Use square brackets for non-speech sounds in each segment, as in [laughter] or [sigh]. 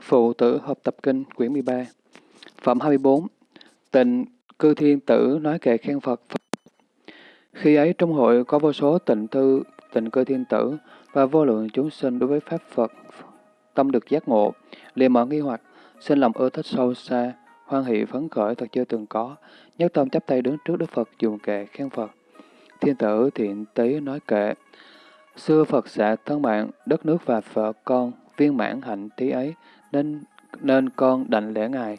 Phụ tử hợp tập kinh quyển 13 Phẩm 24 Tịnh cư thiên tử nói kệ khen Phật. Khi ấy trong hội có vô số tịnh thư tịnh cư thiên tử và vô lượng chúng sinh đối với Pháp Phật tâm được giác ngộ, liền mở nghi hoặc, sinh lòng ưa thích sâu xa, hoan hỷ phấn khởi thật chưa từng có, nhất tâm chắp tay đứng trước Đức Phật dùng kệ khen Phật. Thiên tử thiện tý nói kệ, xưa Phật xạ thân mạng, đất nước và vợ con, viên mãn hạnh tí ấy, nên nên con đảnh lễ Ngài.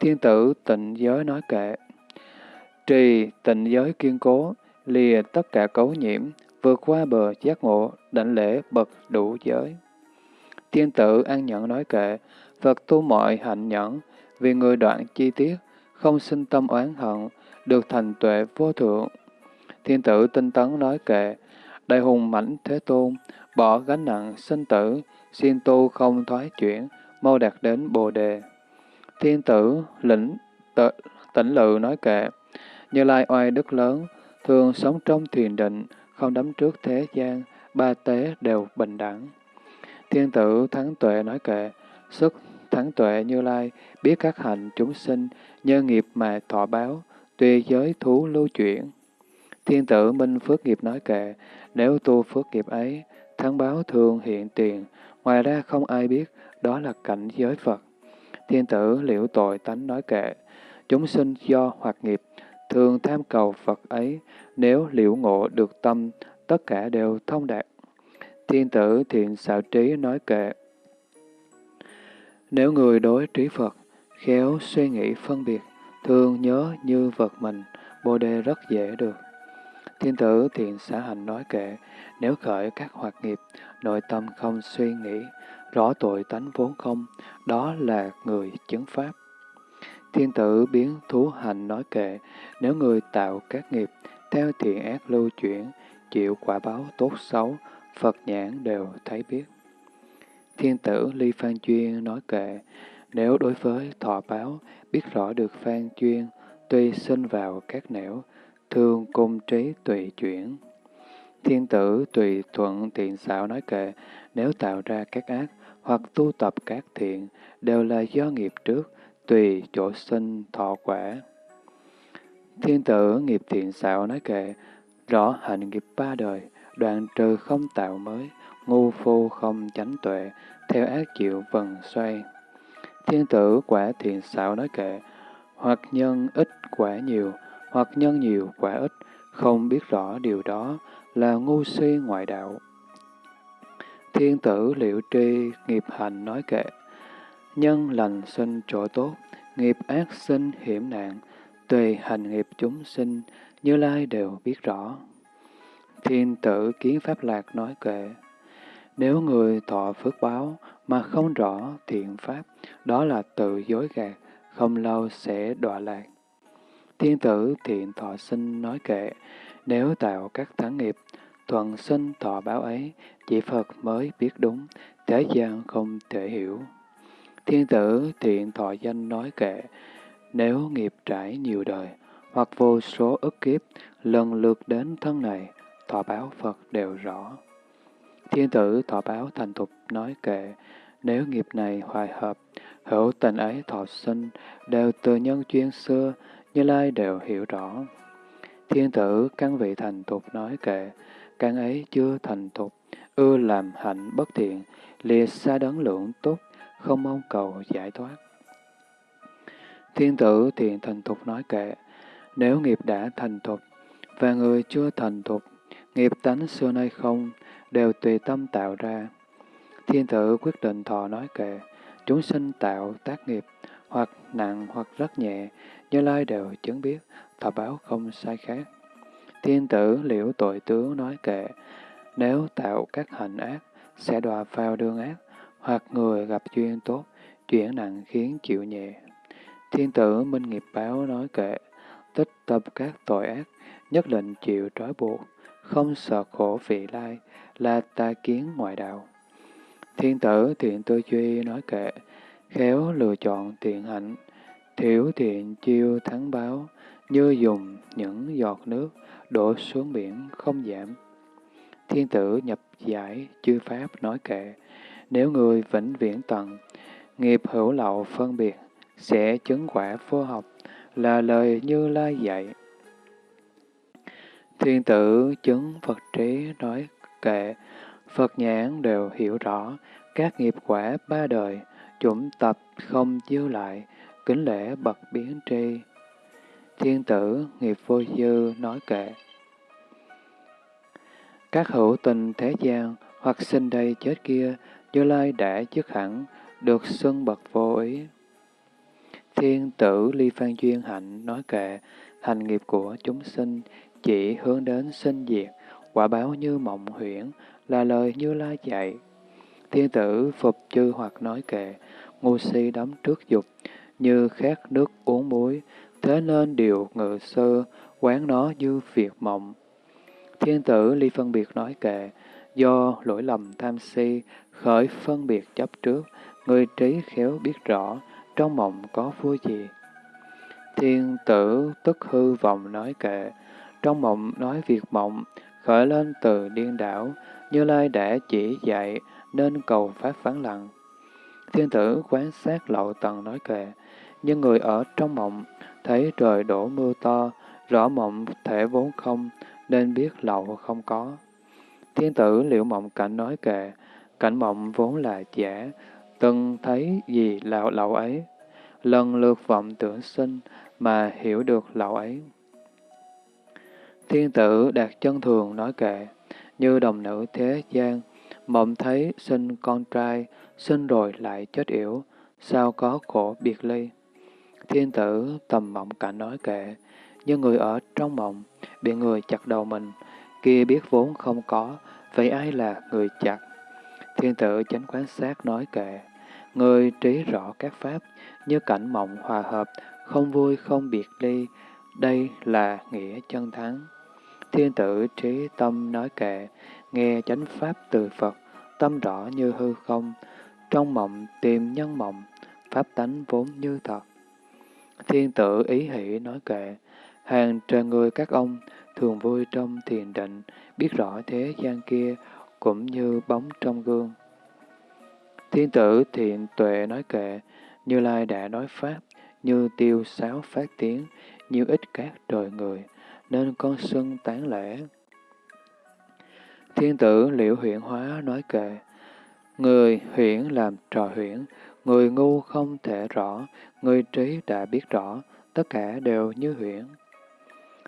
Thiên tử tịnh giới nói kệ, trì tịnh giới kiên cố, lìa tất cả cấu nhiễm, vượt qua bờ giác ngộ, đảnh lễ bậc đủ giới. Thiên tử an nhẫn nói kệ, Phật tu mọi hạnh nhẫn, vì người đoạn chi tiết, không sinh tâm oán hận, được thành tuệ vô thượng. Thiên tử tinh tấn nói kệ, Đại hùng mãnh thế tôn, bỏ gánh nặng sinh tử, xin tu không thoái chuyển, mau đạt đến Bồ Đề. Thiên tử lĩnh tự, tỉnh lự nói kệ, Như Lai oai đức lớn, thường sống trong thiền định, không đắm trước thế gian, ba tế đều bình đẳng. Thiên tử thắng tuệ nói kệ, sức thắng tuệ Như Lai, biết các hành chúng sinh, nhân nghiệp mà thọ báo, tùy giới thú lưu chuyển. Thiên tử minh phước nghiệp nói kệ, nếu tu phước nghiệp ấy, thắng báo thường hiện tiền, ngoài ra không ai biết, đó là cảnh giới Phật. Thiên tử liễu tội tánh nói kệ, chúng sinh do hoạt nghiệp, thường tham cầu Phật ấy, nếu liễu ngộ được tâm, tất cả đều thông đạt. Thiên tử thiện xạo trí nói kệ, nếu người đối trí Phật, khéo suy nghĩ phân biệt, thường nhớ như vật mình, Bồ Đề rất dễ được. Thiên tử thiện xã hành nói kệ, nếu khởi các hoạt nghiệp, nội tâm không suy nghĩ, rõ tội tánh vốn không, đó là người chứng pháp. Thiên tử biến thú hành nói kệ, nếu người tạo các nghiệp, theo thiện ác lưu chuyển, chịu quả báo tốt xấu, Phật nhãn đều thấy biết. Thiên tử Ly Phan Chuyên nói kệ, nếu đối với thọ báo, biết rõ được Phan Chuyên, tuy sinh vào các nẻo, thương cung trí tùy chuyển. Thiên tử tùy thuận tiện xạo nói kệ, nếu tạo ra các ác hoặc tu tập các thiện, đều là do nghiệp trước, tùy chỗ sinh thọ quả. Thiên tử nghiệp thiện xạo nói kệ, rõ hành nghiệp ba đời, đoạn trừ không tạo mới, ngu phu không chánh tuệ, theo ác chịu vần xoay. Thiên tử quả thiện xạo nói kệ, hoặc nhân ít quả nhiều, hoặc nhân nhiều quả ít, không biết rõ điều đó là ngu si ngoại đạo. Thiên tử liệu tri nghiệp hành nói kệ, nhân lành sinh chỗ tốt, nghiệp ác sinh hiểm nạn, tùy hành nghiệp chúng sinh, như lai đều biết rõ. Thiên tử kiến pháp lạc nói kệ, nếu người thọ phước báo mà không rõ thiện pháp, đó là tự dối gạt, không lâu sẽ đọa lạc. Thiên tử thiện thọ sinh nói kệ, nếu tạo các thắng nghiệp, thuận sinh thọ báo ấy, chỉ Phật mới biết đúng, thế gian không thể hiểu. Thiên tử thiện thọ danh nói kệ, nếu nghiệp trải nhiều đời, hoặc vô số ức kiếp, lần lượt đến thân này, thọ báo Phật đều rõ. Thiên tử thọ báo thành thục nói kệ, nếu nghiệp này hoài hợp, hữu tình ấy thọ sinh, đều từ nhân chuyên xưa, như lai đều hiểu rõ. Thiên tử căn vị thành thục nói kệ, căn ấy chưa thành thục, ưa làm hạnh bất thiện, lìa xa đấng lượng tốt, không mong cầu giải thoát. Thiên tử thiện thành thục nói kệ, nếu nghiệp đã thành thục, và người chưa thành thục, nghiệp tánh xưa nay không, đều tùy tâm tạo ra. Thiên tử quyết định thọ nói kệ, chúng sinh tạo tác nghiệp, hoặc nặng hoặc rất nhẹ, như lai đều chứng biết, thọ báo không sai khác. Thiên tử liễu tội tướng nói kệ, nếu tạo các hành ác, sẽ đọa vào đường ác, hoặc người gặp duyên tốt, chuyển nặng khiến chịu nhẹ. Thiên tử minh nghiệp báo nói kệ, tích tập các tội ác, nhất định chịu trói buộc, không sợ khổ vị lai, là ta kiến ngoại đạo. Thiên tử thiện tư duy nói kệ, khéo lựa chọn thiện hạnh, thiểu thiện chiêu thắng báo, như dùng những giọt nước đổ xuống biển không giảm. Thiên tử nhập giải chư pháp nói kệ, nếu người vĩnh viễn tận, nghiệp hữu lậu phân biệt, sẽ chứng quả vô học, là lời Như Lai dạy. Thiên tử chứng Phật trí nói kệ, Phật nhãn đều hiểu rõ, các nghiệp quả ba đời, chủng tập không dư lại, kính lễ bậc biến tri. Thiên tử nghiệp vô dư nói kệ. Các hữu tình thế gian, hoặc sinh đây chết kia, Như Lai đã dứt hẳn, được xưng bậc vô ý. Thiên tử ly phan duyên hạnh nói kệ, hành nghiệp của chúng sinh chỉ hướng đến sinh diệt, quả báo như mộng huyễn, là lời Như Lai dạy. Thiên tử phục chư hoặc nói kệ, ngu si đắm trước dục, như khát nước uống muối, thế nên điều ngự sơ, quán nó như việc mộng. Thiên tử ly phân biệt nói kệ, do lỗi lầm tham si, khởi phân biệt chấp trước, người trí khéo biết rõ, trong mộng có vui gì. Thiên tử tức hư vọng nói kệ, trong mộng nói việc mộng, khởi lên từ điên đảo, Như Lai đã chỉ dạy, nên cầu pháp phán lặng. Thiên tử quán sát lậu tầng nói kệ, nhưng người ở trong mộng, thấy trời đổ mưa to, rõ mộng thể vốn không, nên biết lậu không có. Thiên tử liệu mộng cảnh nói kệ, cảnh mộng vốn là giả, từng thấy gì lậu lậu ấy. Lần lượt vọng tưởng sinh mà hiểu được lậu ấy. Thiên tử đạt chân thường nói kệ, như đồng nữ thế gian, mộng thấy sinh con trai, sinh rồi lại chết yểu, sao có khổ biệt ly. Thiên tử tầm mộng cảnh nói kệ, như người ở trong mộng, bị người chặt đầu mình, kia biết vốn không có, vậy ai là người chặt? Thiên tử chánh quán sát nói kệ, người trí rõ các pháp, như cảnh mộng hòa hợp, không vui không biệt ly, đây là nghĩa chân thắng. Thiên tử trí tâm nói kệ, nghe chánh pháp từ Phật, tâm rõ như hư không, trong mộng tìm nhân mộng, pháp tánh vốn như thật. Thiên tử ý hỷ nói kệ, hàng trời người các ông thường vui trong thiền định, biết rõ thế gian kia cũng như bóng trong gương. Thiên tử thiện tuệ nói kệ, Như Lai đã nói Pháp, như tiêu sáo phát tiếng, như ít các trời người, nên con xưng tán lễ. Thiên tử liễu huyện hóa nói kệ, Người huyễn làm trò huyễn, người ngu không thể rõ, người trí đã biết rõ, tất cả đều như huyễn.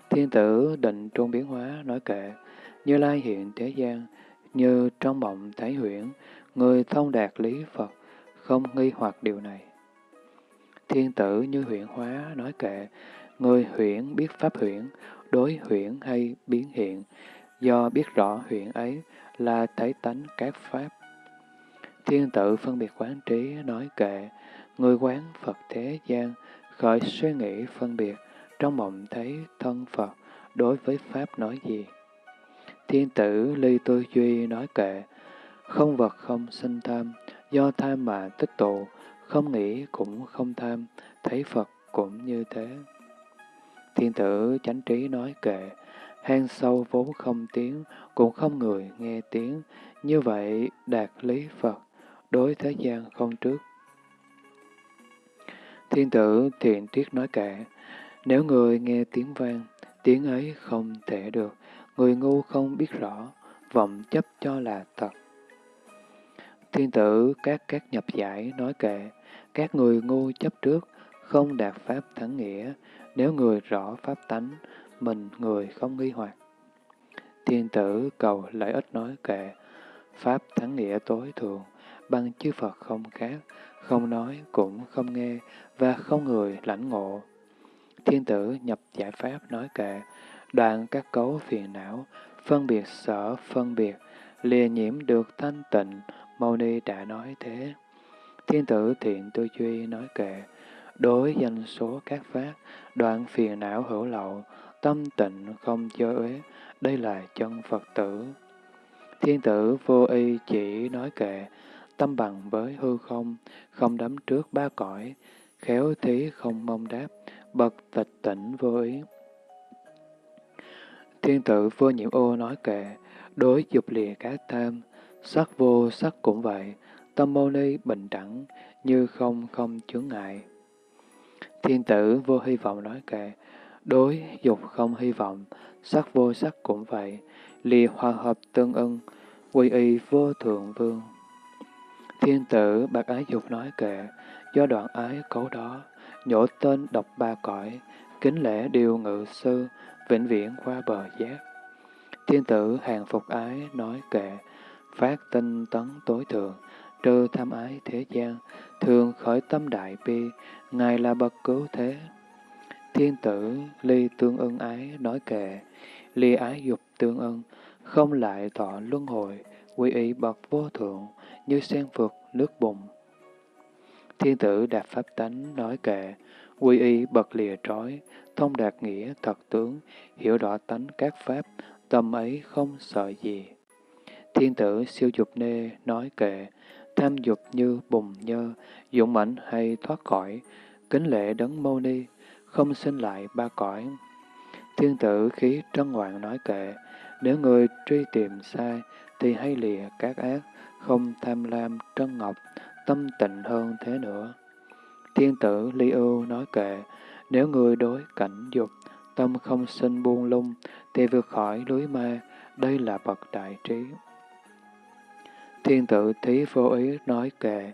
Thiên tử định trung biến hóa nói kệ, như lai hiện thế gian, như trong mộng thấy huyễn, người thông đạt lý Phật, không nghi hoặc điều này. Thiên tử như huyễn hóa nói kệ, người huyễn biết pháp huyễn, đối huyễn hay biến hiện, do biết rõ huyễn ấy là thấy tánh các pháp. Thiên tử phân biệt quán trí nói kệ, người quán Phật thế gian, khởi suy nghĩ phân biệt, trong mộng thấy thân Phật, đối với Pháp nói gì? Thiên tử ly tư duy nói kệ, không vật không sinh tham, do tham mà tích tụ, không nghĩ cũng không tham, thấy Phật cũng như thế. Thiên tử chánh trí nói kệ, hang sâu vốn không tiếng, cũng không người nghe tiếng, như vậy đạt lý Phật, đối thế gian không trước. Thiên tử thiện triết nói kệ, nếu người nghe tiếng vang, tiếng ấy không thể được, người ngu không biết rõ, vọng chấp cho là thật. Thiên tử các các nhập giải nói kệ, các người ngu chấp trước, không đạt pháp thắng nghĩa, nếu người rõ pháp tánh, mình người không nghi hoặc. Thiên tử cầu lợi ích nói kệ, pháp thắng nghĩa tối thường bằng chư Phật không khác, không nói cũng không nghe, và không người lãnh ngộ. Thiên tử nhập giải pháp nói kệ, đoạn các cấu phiền não, phân biệt sở phân biệt, lìa nhiễm được thanh tịnh, Mâu Ni đã nói thế. Thiên tử thiện tư duy nói kệ, đối danh số các pháp, đoạn phiền não hữu lậu, tâm tịnh không chơ uế, đây là chân Phật tử. Thiên tử vô y chỉ nói kệ, tâm bằng với hư không, không đắm trước ba cõi, khéo thí không mong đáp, bậc tịch tỉnh vô ý. Thiên tử vô nhiễm ô nói kệ, đối dục lìa cá tham, sắc vô sắc cũng vậy, tâm mâu ni bình đẳng, như không không chướng ngại. Thiên tử vô hy vọng nói kệ, đối dục không hy vọng, sắc vô sắc cũng vậy, lìa hòa hợp tương ưng, quy y vô thượng vương. Thiên tử bạc ái dục nói kệ, do đoạn ái cấu đó, nhổ tên đọc ba cõi, kính lễ điều ngự sư, vĩnh viễn qua bờ giác. Thiên tử hàng phục ái nói kệ, phát tinh tấn tối thượng, trừ tham ái thế gian, thường khởi tâm đại bi, Ngài là bậc cứu thế. Thiên tử ly tương ưng ái nói kệ, ly ái dục tương ưng, không lại thọ luân hồi, quy y bậc vô thượng, như sen vượt nước bùn. Thiên tử đạt pháp tánh nói kệ, quy y bậc lìa trói, thông đạt nghĩa thật tướng, hiểu rõ tánh các pháp, tâm ấy không sợ gì. Thiên tử siêu dục nê nói kệ, tham dục như bùng nhơ, dũng mãnh hay thoát khỏi, kính lệ đấng mâu ni, không sinh lại ba cõi. Thiên tử khí trân hoàng nói kệ, nếu người truy tìm sai, thì hay lìa các ác, không tham lam trân ngọc, tâm tịnh hơn thế nữa. Thiên tử ly ưu nói kệ, nếu người đối cảnh dục, tâm không sinh buông lung, thì vượt khỏi lưới ma, đây là bậc đại trí. Thiên tử thí vô ý nói kệ,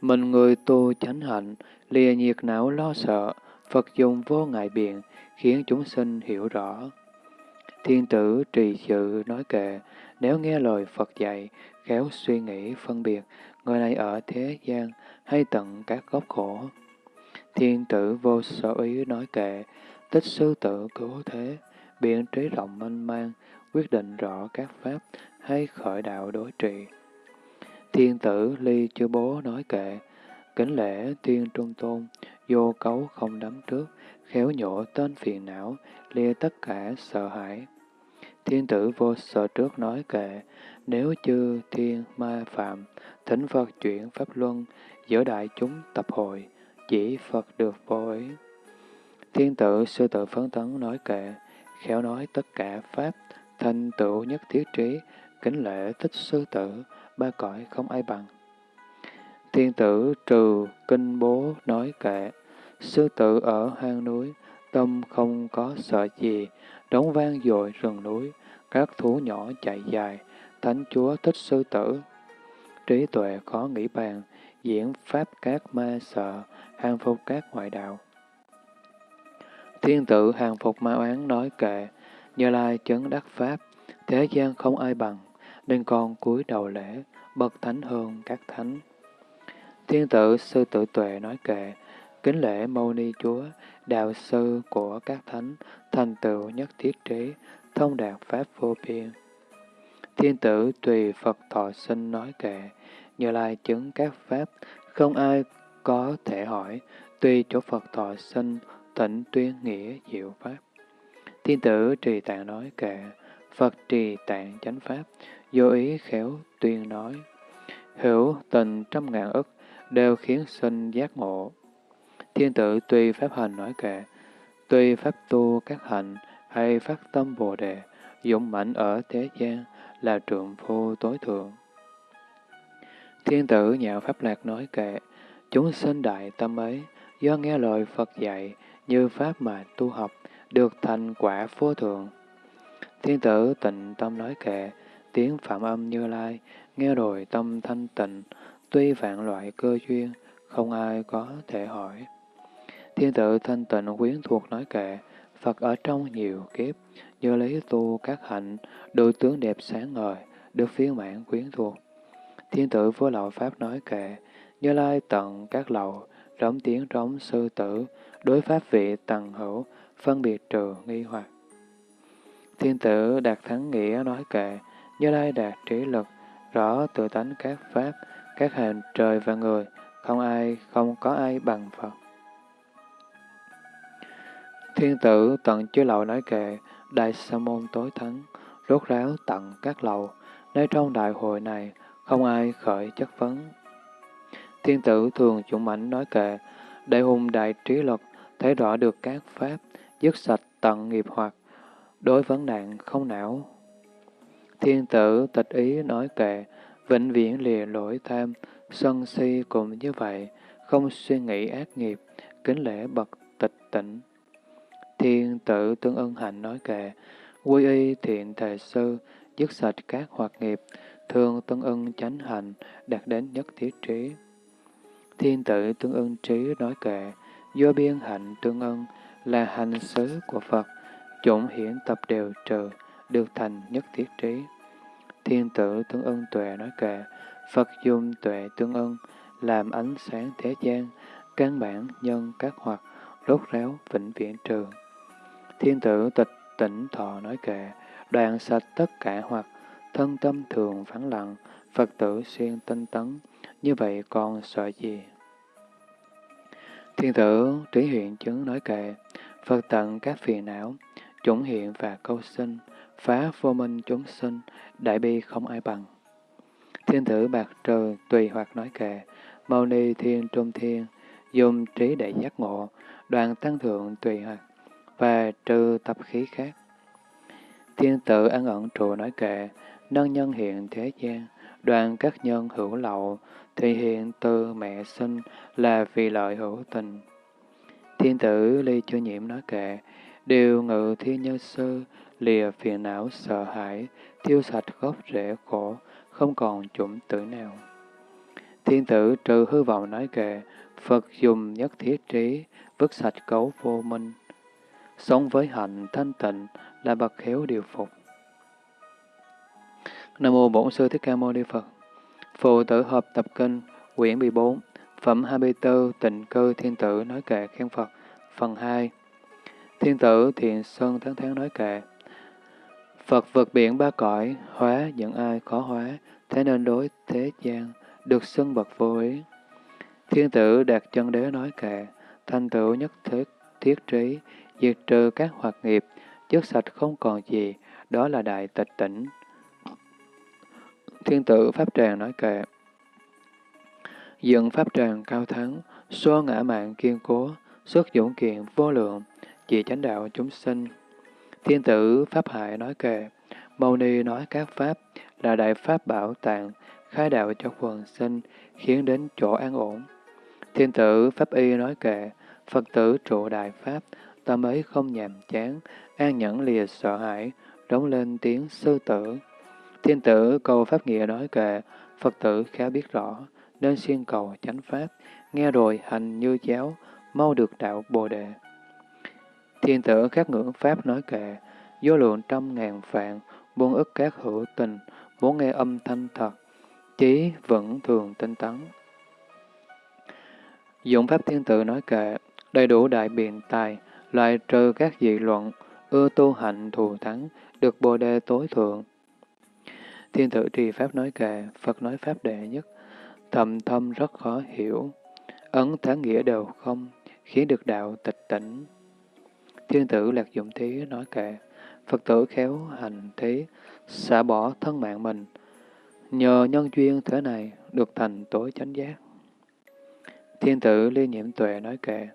mình người tu chánh hạnh, lìa nhiệt não lo sợ, Phật dùng vô ngại biện, khiến chúng sinh hiểu rõ. Thiên tử trì sự nói kệ, nếu nghe lời Phật dạy, khéo suy nghĩ phân biệt, người này ở thế gian hay tận các gốc khổ. Thiên tử vô sở ý nói kệ, tích sư tử cứu thế, biện trí rộng mênh mang, quyết định rõ các pháp hay khởi đạo đối trị. Thiên tử ly chư bố nói kệ, kính lễ thiên trung tôn, vô cấu không đắm trước, khéo nhổ tên phiền não, lìa tất cả sợ hãi. Thiên tử vô sợ trước nói kệ, nếu chư thiên ma phạm, thỉnh Phật chuyển pháp luân, giữa đại chúng tập hội, chỉ Phật được vô ý. Thiên tử sư tự phấn tấn nói kệ, khéo nói tất cả pháp, thành tựu nhất thiết trí, kính lễ thích sư tử, ba cõi không ai bằng. Thiên tử trừ kinh bố nói kệ, sư tử ở hang núi, tâm không có sợ gì, đóng vang dội rừng núi, các thú nhỏ chạy dài, thánh chúa thích sư tử. Trí tuệ khó nghĩ bàn, diễn pháp các ma sợ, hàng phục các ngoại đạo. Thiên tử hàng phục ma oán nói kệ, như lai chấn đắc pháp, thế gian không ai bằng, nên con cúi đầu lễ, bậc thánh hơn các thánh. Thiên tử sư tử tuệ nói kệ, kính lễ mâu ni chúa, đạo sư của các thánh, thành tựu nhất thiết trí, thông đạt pháp vô biên. Thiên tử tùy Phật thọ sinh nói kệ, như lai chứng các pháp, không ai có thể hỏi, tùy chỗ Phật thọ sinh, tỉnh tuyên nghĩa diệu pháp. Thiên tử trì tạng nói kệ, Phật trì tạng chánh pháp, vô ý khéo tuyên nói. Hữu tình trăm ngàn ức, đều khiến sinh giác ngộ. Thiên tử tùy pháp hành nói kệ, tùy pháp tu các hạnh hay phát tâm Bồ Đề, dũng mãnh ở thế gian là trượng phu tối thượng. Thiên tử nhạo pháp lạc nói kệ, chúng sinh đại tâm ấy, do nghe lời Phật dạy, như pháp mà tu học, được thành quả vô thượng. Thiên tử tịnh tâm nói kệ, tiếng phạm âm như lai, nghe rồi tâm thanh tịnh, tuy vạn loại cơ duyên, không ai có thể hỏi. Thiên tử thanh tịnh quyến thuộc nói kệ, Phật ở trong nhiều kiếp, nhờ lấy tu các hạnh, đôi tướng đẹp sáng ngời, được phiên mãn quyến thuộc. Thiên tử vô lậu Pháp nói kệ, như lai tận các lầu, rống tiếng rống sư tử, đối pháp vị tầng hữu, phân biệt trừ nghi hoặc. Thiên tử đạt thắng nghĩa nói kệ, như lai đạt trí lực, rõ tự tánh các pháp, các hành trời và người, không ai, không có ai bằng Phật. Thiên tử tận chư lậu nói kệ, đại sa môn tối thắng, rốt ráo tận các lầu. nơi trong đại hội này không ai khởi chất vấn. Thiên tử thường chủng mãnh nói kệ, đại hùng đại trí lực, thấy rõ được các pháp, dứt sạch tận nghiệp hoặc, đối vấn nạn không não. Thiên tử tịch ý nói kệ, vĩnh viễn lìa lỗi tham, sân si cũng như vậy, không suy nghĩ ác nghiệp, kính lễ bậc tịch tỉnh. Thiên tử tương ưng hạnh nói kệ, quy y thiện thề sư, dứt sạch các hoạt nghiệp, thường tương ưng chánh hạnh đạt đến nhất thiết trí. Thiên tử tương ưng trí nói kệ, do biên hạnh tương ưng là hành xứ của Phật, chủng hiển tập đều trừ, được thành nhất thiết trí. Thiên tử tương ưng tuệ nói kệ, Phật dùng tuệ tương ưng làm ánh sáng thế gian, căn bản nhân các hoạt, rốt ráo vĩnh viễn trường Thiên tử tịch tỉnh thọ nói kệ, đoạn sạch tất cả hoặc, thân tâm thường vắng lặng, Phật tử xuyên tinh tấn, như vậy còn sợ gì? Thiên tử trí hiện chứng nói kệ, Phật tận các phiền não, chủng hiện và câu sinh, phá vô minh chúng sinh, đại bi không ai bằng. Thiên tử bạc trời tùy hoặc nói kệ, Mâu ni thiên trung thiên, dùng trí để giác ngộ, đoàn tăng thượng tùy hoặc, và trừ tập khí khác. Thiên tử ăn ẩn trụ nói kệ, nâng nhân hiện thế gian, đoàn các nhân hữu lậu, thì hiện từ mẹ sinh là vì lợi hữu tình. Thiên tử ly chưa nhiễm nói kệ, điều ngự thiên nhân sư, lìa phiền não sợ hãi, thiêu sạch gốc rễ khổ, không còn chủng tử nào. Thiên tử trừ hư vọng nói kệ, Phật dùng nhất thiết trí, vứt sạch cấu vô minh. Sống với hạnh thanh tịnh là bậc khéo điều phục. Nam mô Bổn Sư Thích Ca Mâu Ni Phật. Phụ tử hợp tập kinh, quyển 14, phẩm 24, tịnh cư thiên tử nói kệ khen Phật, phần 2. Thiên tử thiện sơn tháng tháng nói kệ. Phật vượt biển ba cõi, hóa những ai khó hóa, thế nên đối thế gian, được xưng bậc vô ý. Thiên tử đạt chân đế nói kệ, thanh tử nhất thiết, thiết trí, diệt trừ các hoạt nghiệp, chất sạch không còn gì, đó là đại tịch tỉnh. Thiên tử Pháp Tràng nói kệ, dựng Pháp Tràng cao thắng, xô ngã mạng kiên cố, xuất dũng kiện vô lượng, chỉ chánh đạo chúng sinh. Thiên tử Pháp Hải nói kệ, Mâu Ni nói các Pháp là đại Pháp bảo tàng, khai đạo cho quần sinh, khiến đến chỗ an ổn. Thiên tử Pháp Y nói kệ, Phật tử trụ đại Pháp, tâm ấy không nhàm chán, an nhẫn lìa sợ hãi, đóng lên tiếng sư tử. Thiên tử cầu Pháp Nghĩa nói kệ, Phật tử khá biết rõ, nên xuyên cầu chánh Pháp, nghe rồi hành như giáo, mau được đạo Bồ Đề. Thiên tử khắc ngưỡng Pháp nói kệ, vô lượng trăm ngàn vạn, buông ức các hữu tình, muốn nghe âm thanh thật, chí vẫn thường tinh tấn. Dụng Pháp Thiên Tử nói kệ, đầy đủ đại biện tài, loại trừ các dị luận, ưa tu hạnh thù thắng, được bồ đề tối thượng. Thiên tử trì Pháp nói kệ, Phật nói Pháp đệ nhất, thầm thâm rất khó hiểu, ấn thắng nghĩa đều không, khiến được đạo tịch tỉnh. Thiên tử lạc dụng thí nói kệ, Phật tử khéo hành thí, xả bỏ thân mạng mình, nhờ nhân duyên thế này được thành tối chánh giác. Thiên tử ly nhiễm tuệ nói kệ,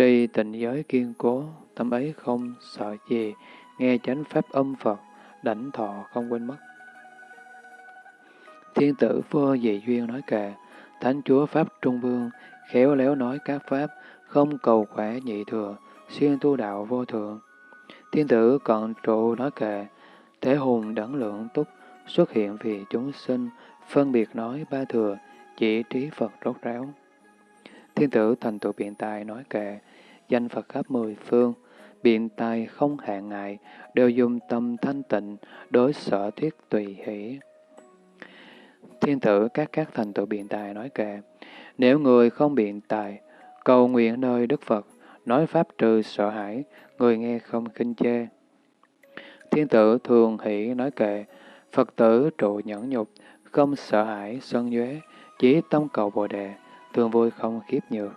trì tịnh giới kiên cố, tâm ấy không sợ gì, nghe chánh pháp âm Phật, đảnh thọ không quên mất. Thiên tử vô dị duyên nói kệ, Thánh Chúa Pháp Trung Vương, khéo léo nói các Pháp, không cầu khỏe nhị thừa, xuyên tu đạo vô thượng. Thiên tử cận trụ nói kệ, Thế hùng đẳng lượng túc, xuất hiện vì chúng sinh, phân biệt nói ba thừa, chỉ trí Phật rốt ráo. Thiên tử thành tựu biện tài nói kệ, danh Phật khắp mười phương, biện tài không hạn ngại, đều dùng tâm thanh tịnh, đối sở thiết tùy hỷ. Thiên tử các các thành tựu biện tài nói kệ, nếu người không biện tài, cầu nguyện nơi Đức Phật, nói pháp trừ sợ hãi, người nghe không kinh chê. Thiên tử thường hỷ nói kệ, Phật tử trụ nhẫn nhục, không sợ hãi, sân nhuế, chỉ tâm cầu Bồ Đề, thường vui không khiếp nhược.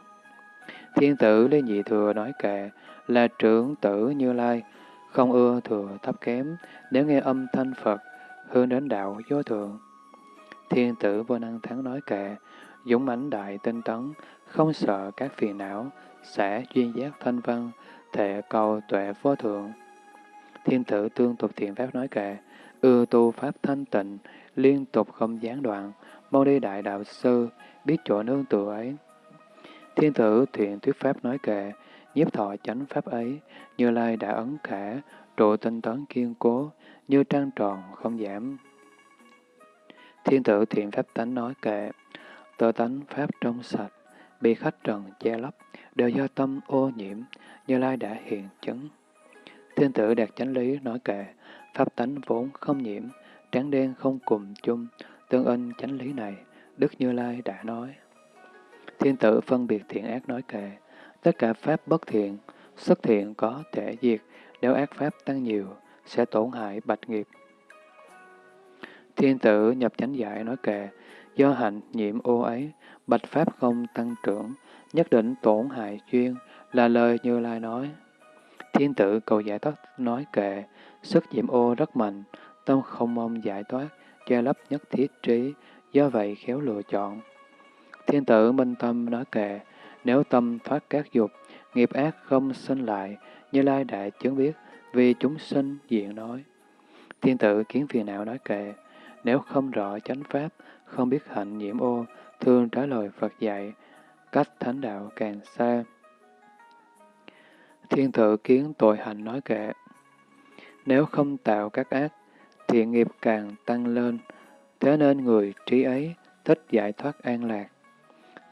Thiên tử Lê Nhị Thừa nói kệ, là trưởng tử Như Lai, không ưa thừa thấp kém, nếu nghe âm thanh Phật, hướng đến đạo vô thượng. Thiên tử vô năng thắng nói kệ, dũng mãnh đại tinh tấn, không sợ các phiền não, sẽ duyên giác thanh văn, thệ cầu tuệ vô thượng. Thiên tử tương tục thiện pháp nói kệ, ưa tu pháp thanh tịnh, liên tục không gián đoạn, mau đi đại đạo sư, biết chỗ nương tựa ấy. Thiên tử thiện thuyết pháp nói kệ, nhiếp thọ chánh pháp ấy, như lai đã ấn khả, trụ tinh tấn kiên cố, như trăng tròn không giảm. Thiên tử thiện pháp tánh nói kệ, tơ tánh pháp trong sạch, bị khách trần che lấp, đều do tâm ô nhiễm, như lai đã hiện chứng. Thiên tử đạt chánh lý nói kệ, pháp tánh vốn không nhiễm, trắng đen không cùng chung, tương ưng chánh lý này, Đức Như Lai đã nói. Thiên tử phân biệt thiện ác nói kệ, tất cả pháp bất thiện, xuất thiện có thể diệt, nếu ác pháp tăng nhiều, sẽ tổn hại bạch nghiệp. Thiên tử nhập chánh giải nói kệ, do hạnh nhiễm ô ấy, bạch pháp không tăng trưởng, nhất định tổn hại chuyên, là lời Như Lai nói. Thiên tử cầu giải thoát nói kệ, sức nhiễm ô rất mạnh, tâm không mong giải thoát, che lấp nhất thiết trí, do vậy khéo lựa chọn. Thiên tử minh tâm nói kệ, nếu tâm thoát các dục, nghiệp ác không sinh lại, như lai đại chứng biết, vì chúng sinh diện nói. Thiên tử kiến phiền não nói kệ, nếu không rõ chánh pháp, không biết hạnh nhiễm ô, thường trả lời Phật dạy, cách thánh đạo càng xa. Thiên tử kiến tội hành nói kệ, nếu không tạo các ác, thiện nghiệp càng tăng lên, thế nên người trí ấy thích giải thoát an lạc.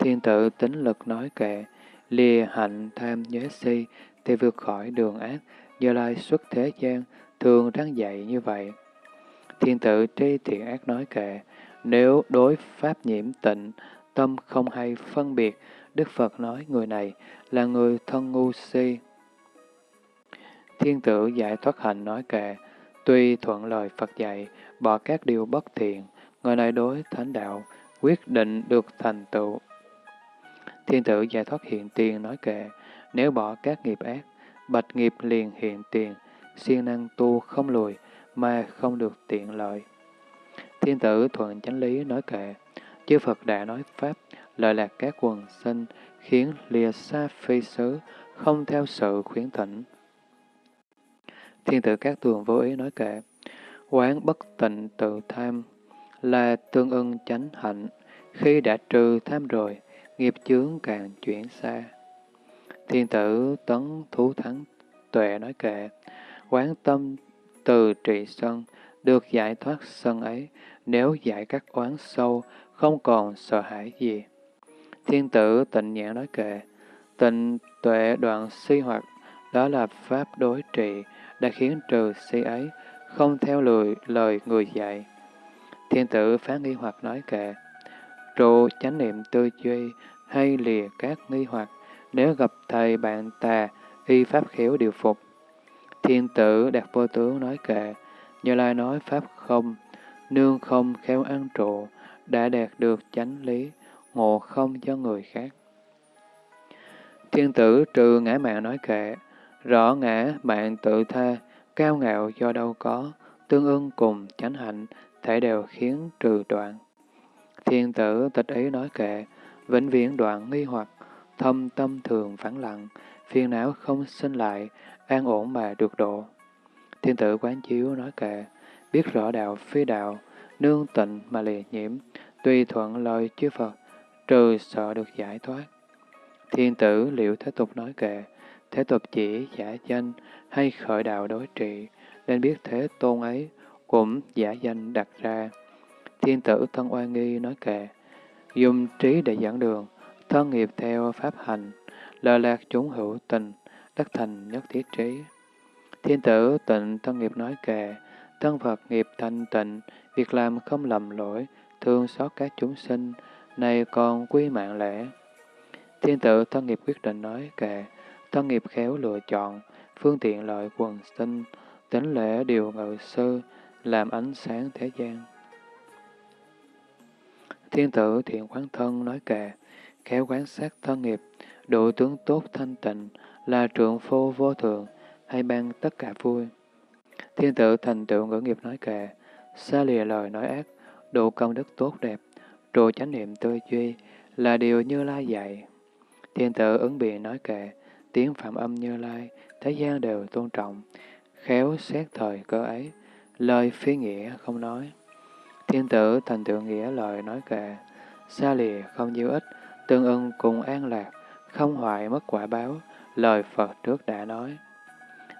Thiên tự tính lực nói kệ, lìa hạnh tham nhớ si, thì vượt khỏi đường ác, Như Lai xuất thế gian, thường răng dạy như vậy. Thiên tự tri thiện ác nói kệ, nếu đối pháp nhiễm tịnh, tâm không hay phân biệt, Đức Phật nói người này là người thân ngu si. Thiên tử giải thoát hạnh nói kệ, tuy thuận lời Phật dạy, bỏ các điều bất thiện, người này đối thánh đạo, quyết định được thành tựu. Thiên tử giải thoát hiện tiền nói kệ, nếu bỏ các nghiệp ác, bạch nghiệp liền hiện tiền, siêng năng tu không lùi, mà không được tiện lợi. Thiên tử thuận chánh lý nói kệ, chư Phật đã nói Pháp, lợi lạc các quần sinh, khiến lìa xa phi xứ, không theo sự khuyến thỉnh. Thiên tử các tường vô ý nói kệ, quán bất tịnh tự tham, là tương ưng chánh hạnh, khi đã trừ tham rồi, nghiệp chướng càng chuyển xa. Thiên tử tấn thú thắng tuệ nói kệ, quán tâm từ trị sân, được giải thoát sân ấy, nếu giải các oán sâu, không còn sợ hãi gì. Thiên tử tịnh nhãn nói kệ, tịnh tuệ đoạn si hoặc, đó là pháp đối trị, đã khiến trừ si ấy, không theo lời, lời người dạy. Thiên tử phán nghi hoặc nói kệ, trụ chánh niệm tư duy hay lìa các nghi hoặc, nếu gặp thầy bạn tà, y pháp khéo điều phục. Thiên tử đạt vô tướng nói kệ, như lai nói pháp không, nương không khéo ăn trụ, đã đạt được chánh lý, ngộ không cho người khác. Thiên tử trừ ngã mạng nói kệ, rõ ngã mạng tự tha, cao ngạo do đâu có, tương ưng cùng chánh hạnh, thể đều khiến trừ đoạn. Thiên tử tịch ý nói kệ, vĩnh viễn đoạn nghi hoặc, thâm tâm thường vắng lặng, phiền não không sinh lại, an ổn mà được độ. Thiên tử quán chiếu nói kệ, biết rõ đạo phi đạo, nương tịnh mà lìa nhiễm, tùy thuận lời chư Phật, trừ sợ được giải thoát. Thiên tử liệu thế tục nói kệ, thế tục chỉ giả danh hay khởi đạo đối trị, nên biết thế tôn ấy cũng giả danh đặt ra. Thiên tử thân oai nghi nói kệ, dùng trí để dẫn đường, thân nghiệp theo pháp hành, lợi lạc chúng hữu tình, đắc thành nhất thiết trí. Thiên tử tịnh thân nghiệp nói kệ, thân Phật nghiệp thanh tịnh, việc làm không lầm lỗi, thương xót các chúng sinh, này còn quy mạng lễ. Thiên tử thân nghiệp quyết định nói kệ, thân nghiệp khéo lựa chọn, phương tiện lợi quần sinh, tính lễ điều ngự sư, làm ánh sáng thế gian. Thiên tử thiện quán thân nói kệ, khéo quán sát thân nghiệp, độ tướng tốt thanh tịnh, là trượng phu vô thường, hay ban tất cả vui. Thiên tử thành tựu ngữ nghiệp nói kệ, xa lìa lời nói ác, độ công đức tốt đẹp, trụ chánh niệm tư duy, là điều như lai dạy. Thiên tử ứng biện nói kệ, tiếng phạm âm như lai, thế gian đều tôn trọng, khéo xét thời cơ ấy, lời phi nghĩa không nói. Thiên tử thành tựu nghĩa lời nói kệ, xa lìa không nhiêu ích, tương ưng cùng an lạc, không hoại mất quả báo, lời Phật trước đã nói.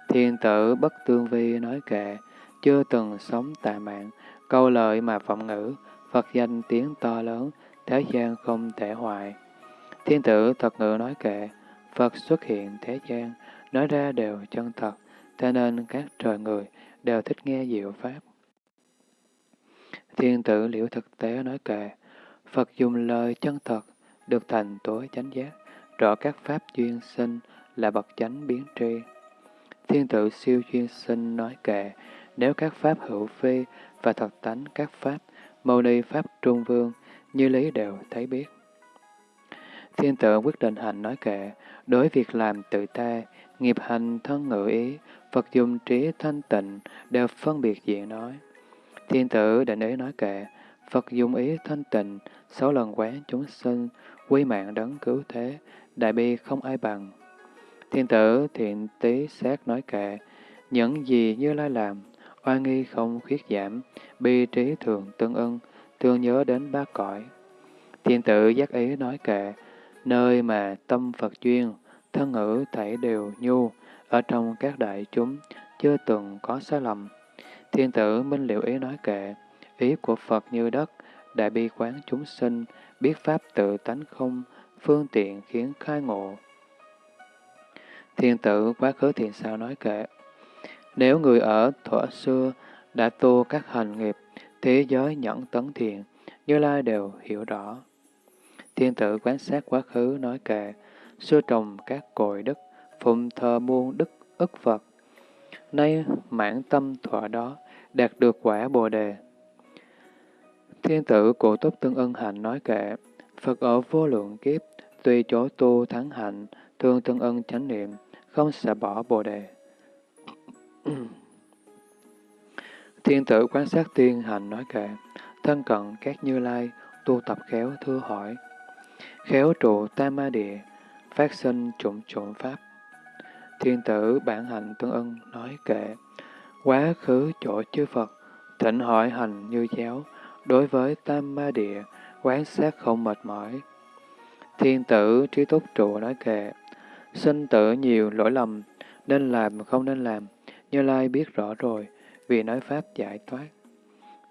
Thiên tử bất tương vi nói kệ, chưa từng sống tà mạng, câu lợi mà vọng ngữ, Phật danh tiếng to lớn, thế gian không thể hoại. Thiên tử thật ngữ nói kệ, Phật xuất hiện thế gian, nói ra đều chân thật, thế nên các trời người đều thích nghe diệu pháp. Thiên tử liễu thực tế nói kệ, Phật dùng lời chân thật, được thành tối chánh giác, rõ các pháp duyên sinh là bậc chánh biến tri. Thiên tử siêu duyên sinh nói kệ, nếu các pháp hữu phi và thật tánh các pháp, mâu ni pháp trung vương, như lý đều thấy biết. Thiên tử quyết định hành nói kệ, đối việc làm tự ta, nghiệp hành thân ngự ý, Phật dùng trí thanh tịnh, đều phân biệt diện nói. Thiên tử định ý nói kệ, Phật dùng ý thanh tịnh, sáu lần quán chúng sinh, quy mạng đấng cứu thế, đại bi không ai bằng. Thiên tử thiện tí xét nói kệ, những gì như lai làm, oai nghi không khuyết giảm, bi trí thường tương ưng, thương nhớ đến ba cõi. Thiên tử giác ý nói kệ, nơi mà tâm Phật duyên, thân ngữ thảy đều nhu, ở trong các đại chúng, chưa từng có sai lầm. Thiên tử minh liệu ý nói kệ, ý của Phật như đất, đại bi quán chúng sinh, biết pháp tự tánh không, phương tiện khiến khai ngộ. Thiên tử quá khứ thiền sao nói kệ, nếu người ở thuở xưa đã tu các hành nghiệp, thế giới nhẫn tấn thiện, Như Lai đều hiểu rõ. Thiên tử quán sát quá khứ nói kệ, xưa trồng các cội đức, phụng thờ muôn đức ức Phật. Nay mãn tâm thọ đó, đạt được quả Bồ Đề. Thiên tử cổ túc tương ân hạnh nói kệ, Phật ở vô lượng kiếp, tùy chỗ tu thắng hạnh, thương tương ân chánh niệm, không sợ bỏ Bồ Đề. [clears throat] Thiên tử quan sát tiên hành nói kệ, thân cận các như lai, tu tập khéo thưa hỏi, khéo trụ tam ma địa, phát sinh trụng trụng pháp. Thiên tử bản hành tương ân nói kệ, quá khứ chỗ chư Phật, thỉnh hỏi hành như giáo, đối với tam ma địa, quán sát không mệt mỏi. Thiên tử trí túc trụ nói kệ, sinh tử nhiều lỗi lầm, nên làm không nên làm, như Lai biết rõ rồi, vì nói Pháp giải thoát.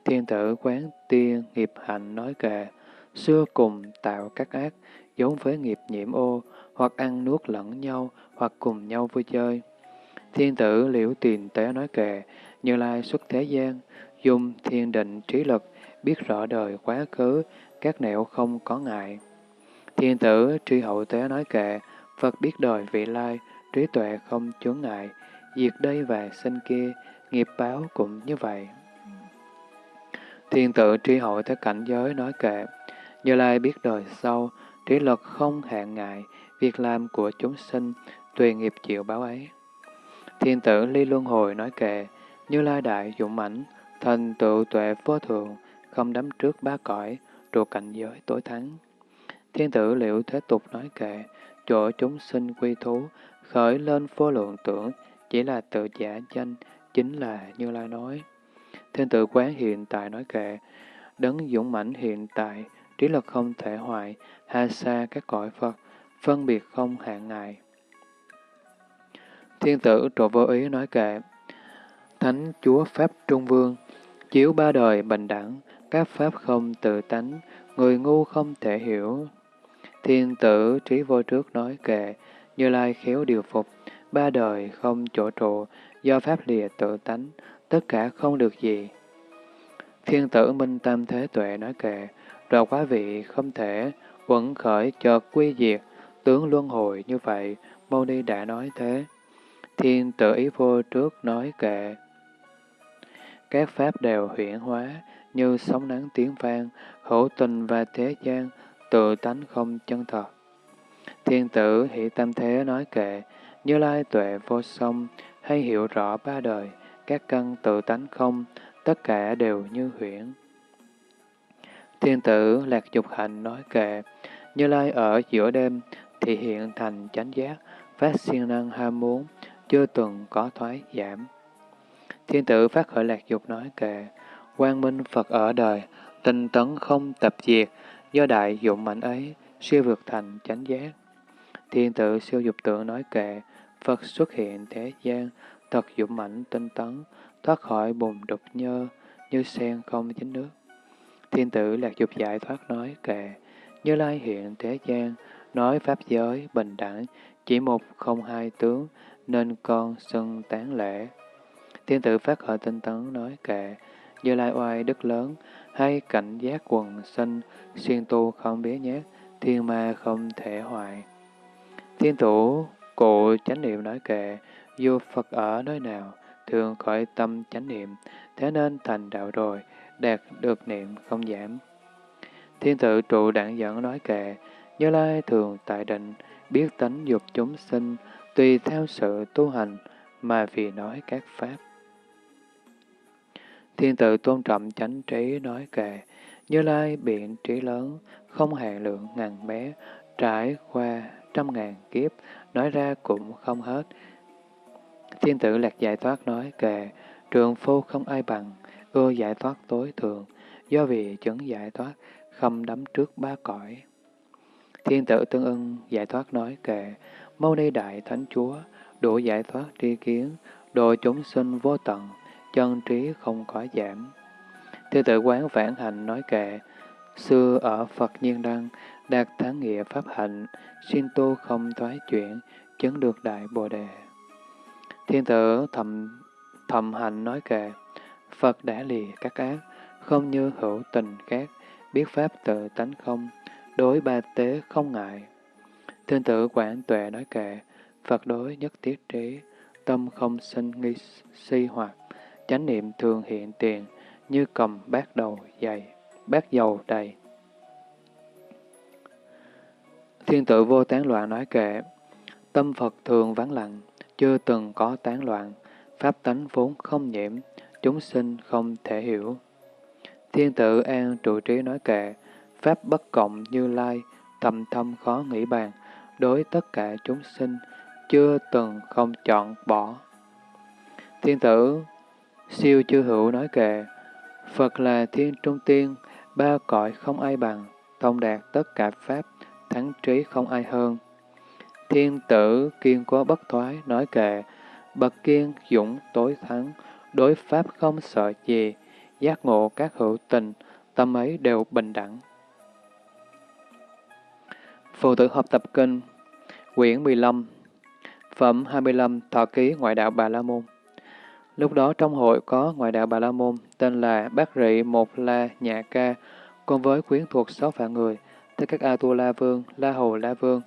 Thiên tử quán tiên nghiệp hạnh nói kệ, xưa cùng tạo các ác, giống với nghiệp nhiễm ô, hoặc ăn nuốt lẫn nhau, hoặc cùng nhau vui chơi. Thiên tử liễu tiền tế nói kệ, Như Lai xuất thế gian, dùng thiên định trí lực, biết rõ đời quá khứ, các nẻo không có ngại. Thiên tử tri hậu tế nói kệ, Phật biết đời vị lai, trí tuệ không chướng ngại, diệt đây và sinh kia, nghiệp báo cũng như vậy. Thiên tự tri hội tới cảnh giới nói kệ, Như Lai biết đời sau, trí lực không hạn ngại, việc làm của chúng sinh, tùy nghiệp chịu báo ấy. Thiên tử ly luân hồi nói kệ, Như Lai đại dũng mãnh, thành tựu tuệ vô thường, không đắm trước ba cõi, trụ cảnh giới tối thắng. Thiên tử liệu thế tục nói kệ, chỗ chúng sinh quy thú, khởi lên vô lượng tưởng, chỉ là tự giả danh, chính là Như Lai nói. Thiên tử quán hiện tại nói kệ, đấng dũng mãnh hiện tại, trí lực không thể hoại, ha xa các cõi Phật, phân biệt không hạn ngại. Thiên tử trụ vô ý nói kệ, Thánh Chúa Pháp Trung Vương, chiếu ba đời bình đẳng, các Pháp không tự tánh, người ngu không thể hiểu. Thiên tử trí vô trước nói kệ, Như Lai khéo điều phục, ba đời không chỗ trụ, do Pháp lìa tự tánh, tất cả không được gì. Thiên tử Minh tâm Thế Tuệ nói kệ, rồi quá vị không thể, quẩn khởi chợt quy diệt, tướng luân hồi như vậy, Mâu Ni đã nói thế. Thiên tử ý vô trước nói kệ, các pháp đều huyển hóa, như sóng nắng tiếng vang, hữu tình và thế gian, tự tánh không chân thật. Thiên tử hỷ tâm thế nói kệ, như lai tuệ vô song, hay hiểu rõ ba đời, các căn tự tánh không, tất cả đều như huyễn. Thiên tử lạc dục hạnh nói kệ, như lai ở giữa đêm, thì hiện thành chánh giác, phát siêng năng ham muốn, chưa từng có thoái giảm. Thiên tử phát khởi lạc dục nói kệ, quang minh Phật ở đời, tinh tấn không tập diệt, do đại dụng mạnh ấy, siêu vượt thành chánh giác. Thiên tử siêu dục tượng nói kệ, Phật xuất hiện thế gian, thật dụng mạnh tinh tấn, thoát khỏi bùn đục nhơ, như sen không chính nước. Thiên tử lạc dục giải thoát nói kệ, như lai hiện thế gian, nói pháp giới, bình đẳng, chỉ một không hai tướng, nên con xưng tán lễ. Thiên tử phát khởi tinh tấn nói kệ, như lai oai đức lớn, hay cảnh giác quần sinh, xuyên tu không bế nhát, thiên ma không thể hoại. Thiên thủ cụ chánh niệm nói kệ, dù Phật ở nơi nào, thường khởi tâm chánh niệm, thế nên thành đạo rồi, đạt được niệm không giảm. Thiên tự trụ đảng dẫn nói kệ, Như Lai thường tại định, biết tánh dục chúng sinh, tùy theo sự tu hành, mà vì nói các pháp. Thiên tự tôn trọng chánh trí nói kệ, Như Lai biện trí lớn, không hạn lượng ngàn bé, trải qua trăm ngàn kiếp, nói ra cũng không hết. Thiên tử lạc giải thoát nói kệ, trường phu không ai bằng, ưa giải thoát tối thượng, do vì chứng giải thoát, không đắm trước ba cõi. Thiên tử tương ưng giải thoát nói kệ, Mâu Ni Đại Thánh Chúa, đủ giải thoát tri kiến, độ chúng sinh vô tận, chân trí không có giảm. Thiên tử quán vãn hành nói kệ, xưa ở Phật Nhiên Đăng, đạt thắng nghĩa pháp hạnh, xin tu không thoái chuyển, chứng được đại bồ đề. Thiên tử thầm thầm hành nói kệ, Phật đã lìa các ác, không như hữu tình khác, biết pháp tự tánh không, đối ba tế không ngại. Thiên tử quảng tuệ nói kệ, Phật đối nhất tiết trí, tâm không sinh nghi si hoặc, chánh niệm thường hiện tiền, như cầm bát đầu dày, bát dầu đầy. Thiên tử vô tán loạn nói kệ, tâm Phật thường vắng lặng, chưa từng có tán loạn, pháp tánh vốn không nhiễm, chúng sinh không thể hiểu. Thiên tử an trụ trí nói kệ, pháp bất cộng như lai, thầm thâm khó nghĩ bàn, đối tất cả chúng sinh, chưa từng không chọn bỏ. Thiên tử siêu chư hữu nói kệ, Phật là thiên trung tiên, ba cõi không ai bằng, thông đạt tất cả pháp, thắng trí không ai hơn. Thiên tử kiên cố bất thoái nói kệ, bậc kiên dũng tối thắng, đối pháp không sợ gì, giác ngộ các hữu tình, tâm ấy đều bình đẳng. Phụ tử học tập kinh, quyển 15, phẩm 25, thọ ký ngoại đạo Bà La Môn. Lúc đó trong hội có ngoại đạo Bà La Môn, tên là Bác Rị Một La Nhạ Ca, cùng với quyến thuộc sáu vạn người, tới các A-tu-la Vương, la hồ la Vương,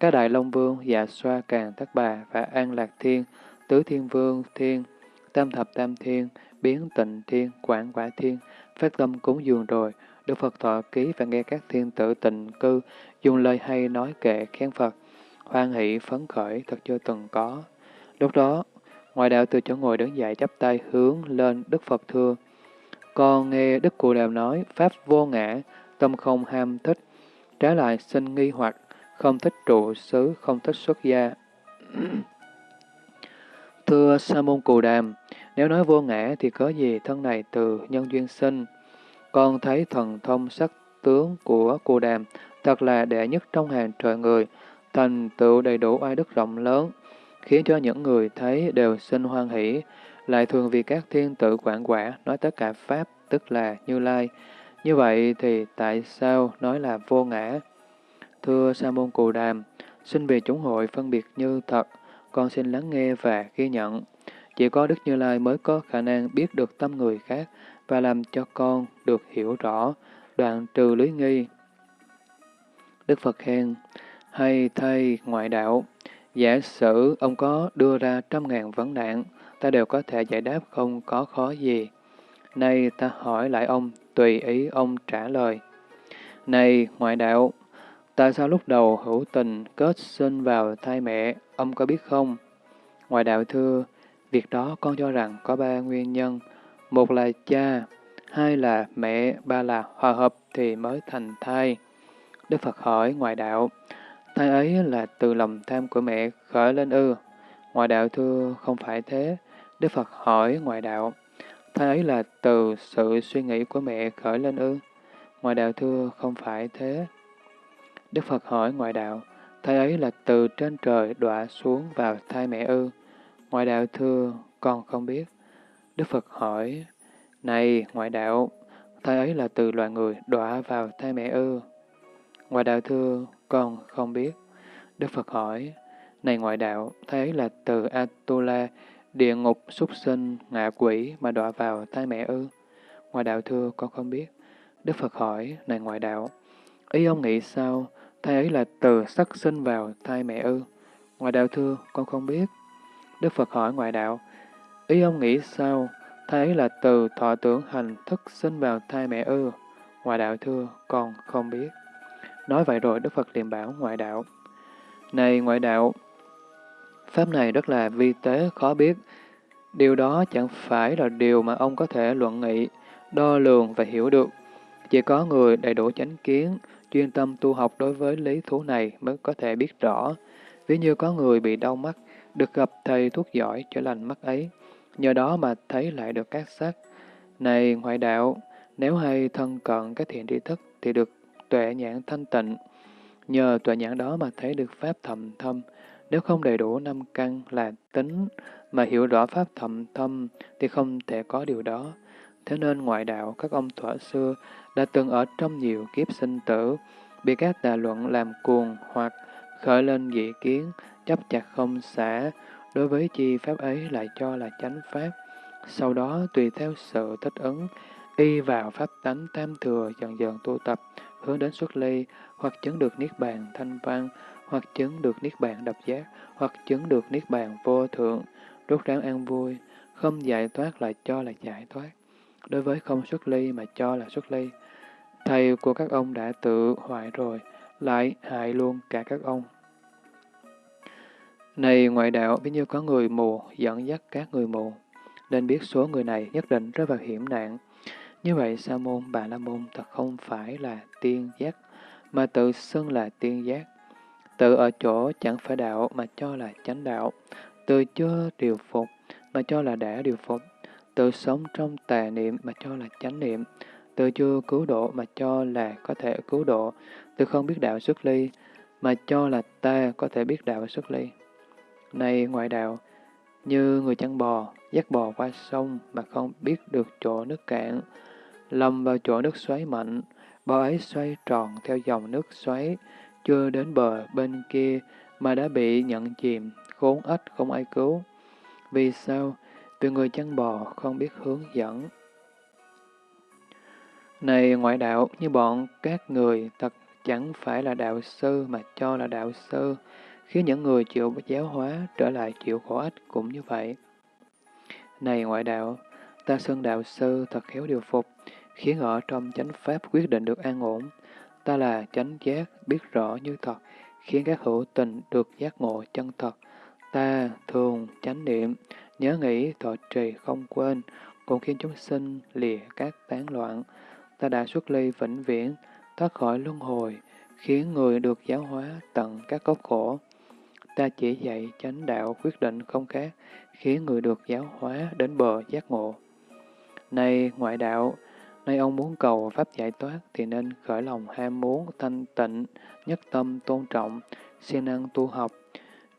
các Đại Long Vương, Dạ Xoa Càng Tất Bà và An Lạc Thiên, Tứ Thiên Vương Thiên, Tam Thập Tam Thiên, Biến Tịnh Thiên, Quảng Quả Thiên, phát tâm cúng dường rồi, Đức Phật thọ ký và nghe các thiên tử tịnh cư dùng lời hay nói kệ khen Phật, hoan hỷ phấn khởi thật chưa từng có. Lúc đó, ngoại đạo từ chỗ ngồi đứng dậy chắp tay hướng lên Đức Phật thưa. Con nghe Đức Cụ Đàm nói, Pháp vô ngã, tâm không ham thích, trái lại sinh nghi hoặc, không thích trụ xứ, không thích xuất gia. [clears throat] Thưa Sa môn Cù Đàm, nếu nói vô ngã thì có gì thân này từ nhân duyên sinh. Con thấy thần thông sắc tướng của Cù Đàm thật là đệ nhất trong hàng trời người, thành tựu đầy đủ oai đức rộng lớn, khiến cho những người thấy đều sinh hoan hỷ, lại thường vì các thiên tử quản quả nói tất cả Pháp, tức là Như Lai. Như vậy thì tại sao nói là vô ngã? Thưa Sa môn Cù Đàm, xin vì chúng hội phân biệt như thật, con xin lắng nghe và ghi nhận. Chỉ có Đức Như Lai mới có khả năng biết được tâm người khác và làm cho con được hiểu rõ, đoạn trừ lưới nghi. Đức Phật khen, hay thay ngoại đạo, giả sử ông có đưa ra trăm ngàn vấn nạn, ta đều có thể giải đáp không có khó gì. Nay ta hỏi lại ông, tùy ý ông trả lời. Này ngoại đạo, tại sao lúc đầu hữu tình kết sinh vào thai mẹ, ông có biết không? Ngoại đạo thưa, việc đó con cho rằng có ba nguyên nhân. Một là cha, hai là mẹ, ba là hòa hợp thì mới thành thai. Đức Phật hỏi ngoại đạo, thai ấy là từ lòng tham của mẹ khởi lên ư? Ngoại đạo thưa không phải thế. Đức Phật hỏi ngoại đạo, thai ấy là từ sự suy nghĩ của mẹ khởi lên ư? Ngoại đạo thưa, không phải thế. Đức Phật hỏi ngoại đạo, thai ấy là từ trên trời đọa xuống vào thai mẹ ư? Ngoại đạo thưa, con không biết. Đức Phật hỏi, này ngoại đạo, thai ấy là từ loài người đọa vào thai mẹ ư? Ngoại đạo thưa, con không biết. Đức Phật hỏi, này ngoại đạo, thế là từ Atula, địa ngục, súc sinh, ngạ quỷ mà đọa vào thai mẹ ư? Ngoại đạo thưa, con không biết. Đức Phật hỏi, này ngoại đạo, ý ông nghĩ sao? Thai ấy là từ sắc sinh vào thai mẹ ư? Ngoại đạo thưa, con không biết. Đức Phật hỏi ngoại đạo, ý ông nghĩ sao? Thai ấy là từ thọ tưởng hành thức sinh vào thai mẹ ư? Ngoại đạo thưa, con không biết. Nói vậy rồi Đức Phật liền bảo ngoại đạo, Này ngoại đạo, Pháp này rất là vi tế, khó biết. Điều đó chẳng phải là điều mà ông có thể luận nghị, đo lường và hiểu được. Chỉ có người đầy đủ chánh kiến, chuyên tâm tu học đối với lý thú này mới có thể biết rõ. Ví như có người bị đau mắt, được gặp thầy thuốc giỏi chữa lành mắt ấy, nhờ đó mà thấy lại được các sắc. Này ngoại đạo, nếu hay thân cận các thiện tri thức thì được tuệ nhãn thanh tịnh. Nhờ tuệ nhãn đó mà thấy được pháp thầm thâm. Nếu không đầy đủ năm căn là tính mà hiểu rõ pháp thầm thâm thì không thể có điều đó. Thế nên ngoại đạo các ông thuở xưa đã từng ở trong nhiều kiếp sinh tử, bị các tà luận làm cuồng hoặc khởi lên dị kiến, chấp chặt không xả, đối với chi pháp ấy lại cho là chánh pháp. Sau đó tùy theo sự thích ứng, y vào pháp tánh tam thừa dần dần tu tập, hướng đến xuất ly, hoặc chứng được niết bàn thanh văn, hoặc chứng được niết bàn độc giác, hoặc chứng được niết bàn vô thượng, rút ráng an vui, không giải thoát là cho là giải thoát. Đối với không xuất ly mà cho là xuất ly, thầy của các ông đã tự hoại rồi, lại hại luôn cả các ông. Này ngoại đạo, ví như có người mù dẫn dắt các người mù, nên biết số người này nhất định rơi vào hiểm nạn. Như vậy, Sa môn, Bà La môn thật không phải là tiên giác, mà tự xưng là tiên giác. Tự ở chỗ chẳng phải đạo mà cho là chánh đạo, tự chưa điều phục mà cho là đã điều phục, tự sống trong tà niệm mà cho là chánh niệm, tự chưa cứu độ mà cho là có thể cứu độ, tự không biết đạo xuất ly mà cho là ta có thể biết đạo xuất ly. Này ngoại đạo, như người chăn bò, dắt bò qua sông mà không biết được chỗ nước cạn, lầm vào chỗ nước xoáy mạnh, bao ấy xoay tròn theo dòng nước xoáy, chưa đến bờ bên kia mà đã bị nhận chìm, khốn ếch không ai cứu. Vì sao? Vì người chăn bò không biết hướng dẫn. Này ngoại đạo, như bọn các người thật chẳng phải là đạo sư mà cho là đạo sư, khiến những người chịu giáo hóa trở lại chịu khổ ách cũng như vậy. Này ngoại đạo, ta xưng đạo sư thật khéo điều phục, khiến ở trong chánh pháp quyết định được an ổn. Ta là chánh giác, biết rõ như thật, khiến các hữu tình được giác ngộ chân thật. Ta thường chánh niệm, nhớ nghĩ thọ trì không quên, cũng khiến chúng sinh lìa các tán loạn. Ta đã xuất ly vĩnh viễn, thoát khỏi luân hồi, khiến người được giáo hóa tận các cốc khổ. Ta chỉ dạy chánh đạo quyết định không khác, khiến người được giáo hóa đến bờ giác ngộ. Này ngoại đạo, Nay ông muốn cầu Pháp giải thoát thì nên khởi lòng ham muốn, thanh tịnh, nhất tâm, tôn trọng, siêng năng tu học.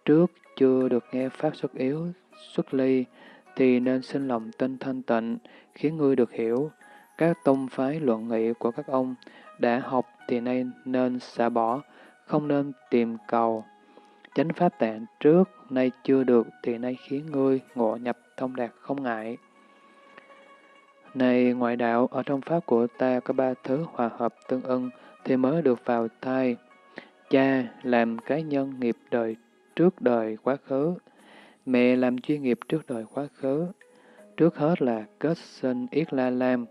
Trước chưa được nghe Pháp xuất yếu, xuất ly, thì nên sinh lòng tinh thanh tịnh, khiến ngươi được hiểu. Các tông phái luận nghị của các ông đã học thì nay nên xả bỏ, không nên tìm cầu. Chánh Pháp tạng trước, nay chưa được thì nay khiến ngươi ngộ nhập thông đạt không ngại. Này ngoại đạo, ở trong pháp của ta có ba thứ hòa hợp tương ưng thì mới được vào thai. Cha làm cái nhân nghiệp đời trước đời quá khứ. Mẹ làm chuyên nghiệp trước đời quá khứ. Trước hết là kết sinh Yết La Lam.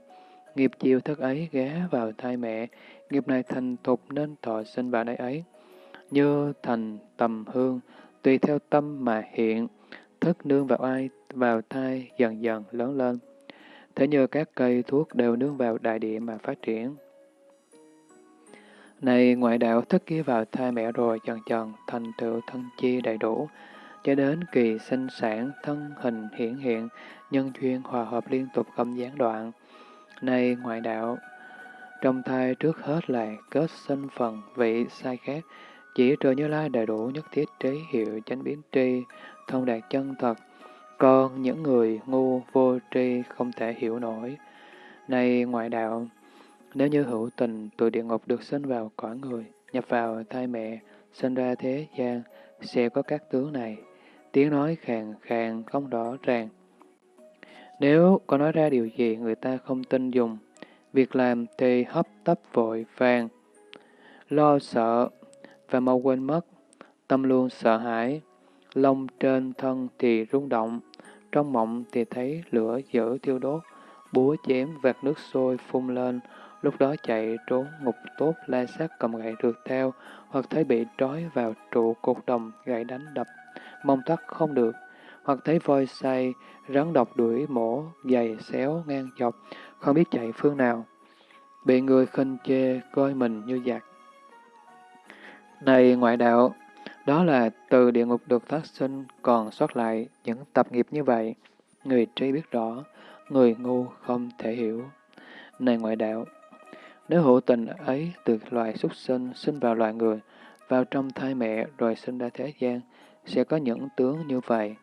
Nghiệp chiều thức ấy ghé vào thai mẹ. Nghiệp này thành thục nên thọ sinh vào đây ấy. Như thành tầm hương, tùy theo tâm mà hiện. Thức nương vào ai, vào thai dần dần lớn lên thế như các cây thuốc đều nương vào đại địa mà phát triển. Này ngoại đạo thất kia vào thai mẹ rồi dần dần thành tựu thân chi đầy đủ, cho đến kỳ sinh sản, thân hình hiển hiện, nhân duyên hòa hợp liên tục không gián đoạn. Này ngoại đạo, trong thai trước hết là kết sinh phần vị sai khác, chỉ trừ như lai đầy đủ nhất thiết trí hiệu chánh biến tri, thông đạt chân thật, con những người ngu vô tri không thể hiểu nổi. Này ngoại đạo, nếu như hữu tình từ địa ngục được sinh vào cõi người, nhập vào thai mẹ, sinh ra thế gian, sẽ có các tướng này. Tiếng nói khàn khàn không rõ ràng. Nếu có nói ra điều gì người ta không tin dùng, việc làm thì hấp tấp vội vàng, lo sợ và mau quên mất, tâm luôn sợ hãi, lông trên thân thì rung động, trong mộng thì thấy lửa dữ thiêu đốt, búa chém vạt nước sôi phun lên, lúc đó chạy trốn ngục tốt la sát cầm gậy rượt theo, hoặc thấy bị trói vào trụ cột đồng gậy đánh đập, mong thoát không được, hoặc thấy voi say, rắn độc đuổi mổ, giày xéo ngang dọc, không biết chạy phương nào. Bị người khinh chê, coi mình như giặc. Này ngoại đạo, đó là từ địa ngục được phát sinh còn sót lại những tập nghiệp như vậy. Người trí biết rõ, người ngu không thể hiểu. Này ngoại đạo, nếu hữu tình ấy từ loài súc sinh sinh vào loài người, vào trong thai mẹ rồi sinh ra thế gian, sẽ có những tướng như vậy.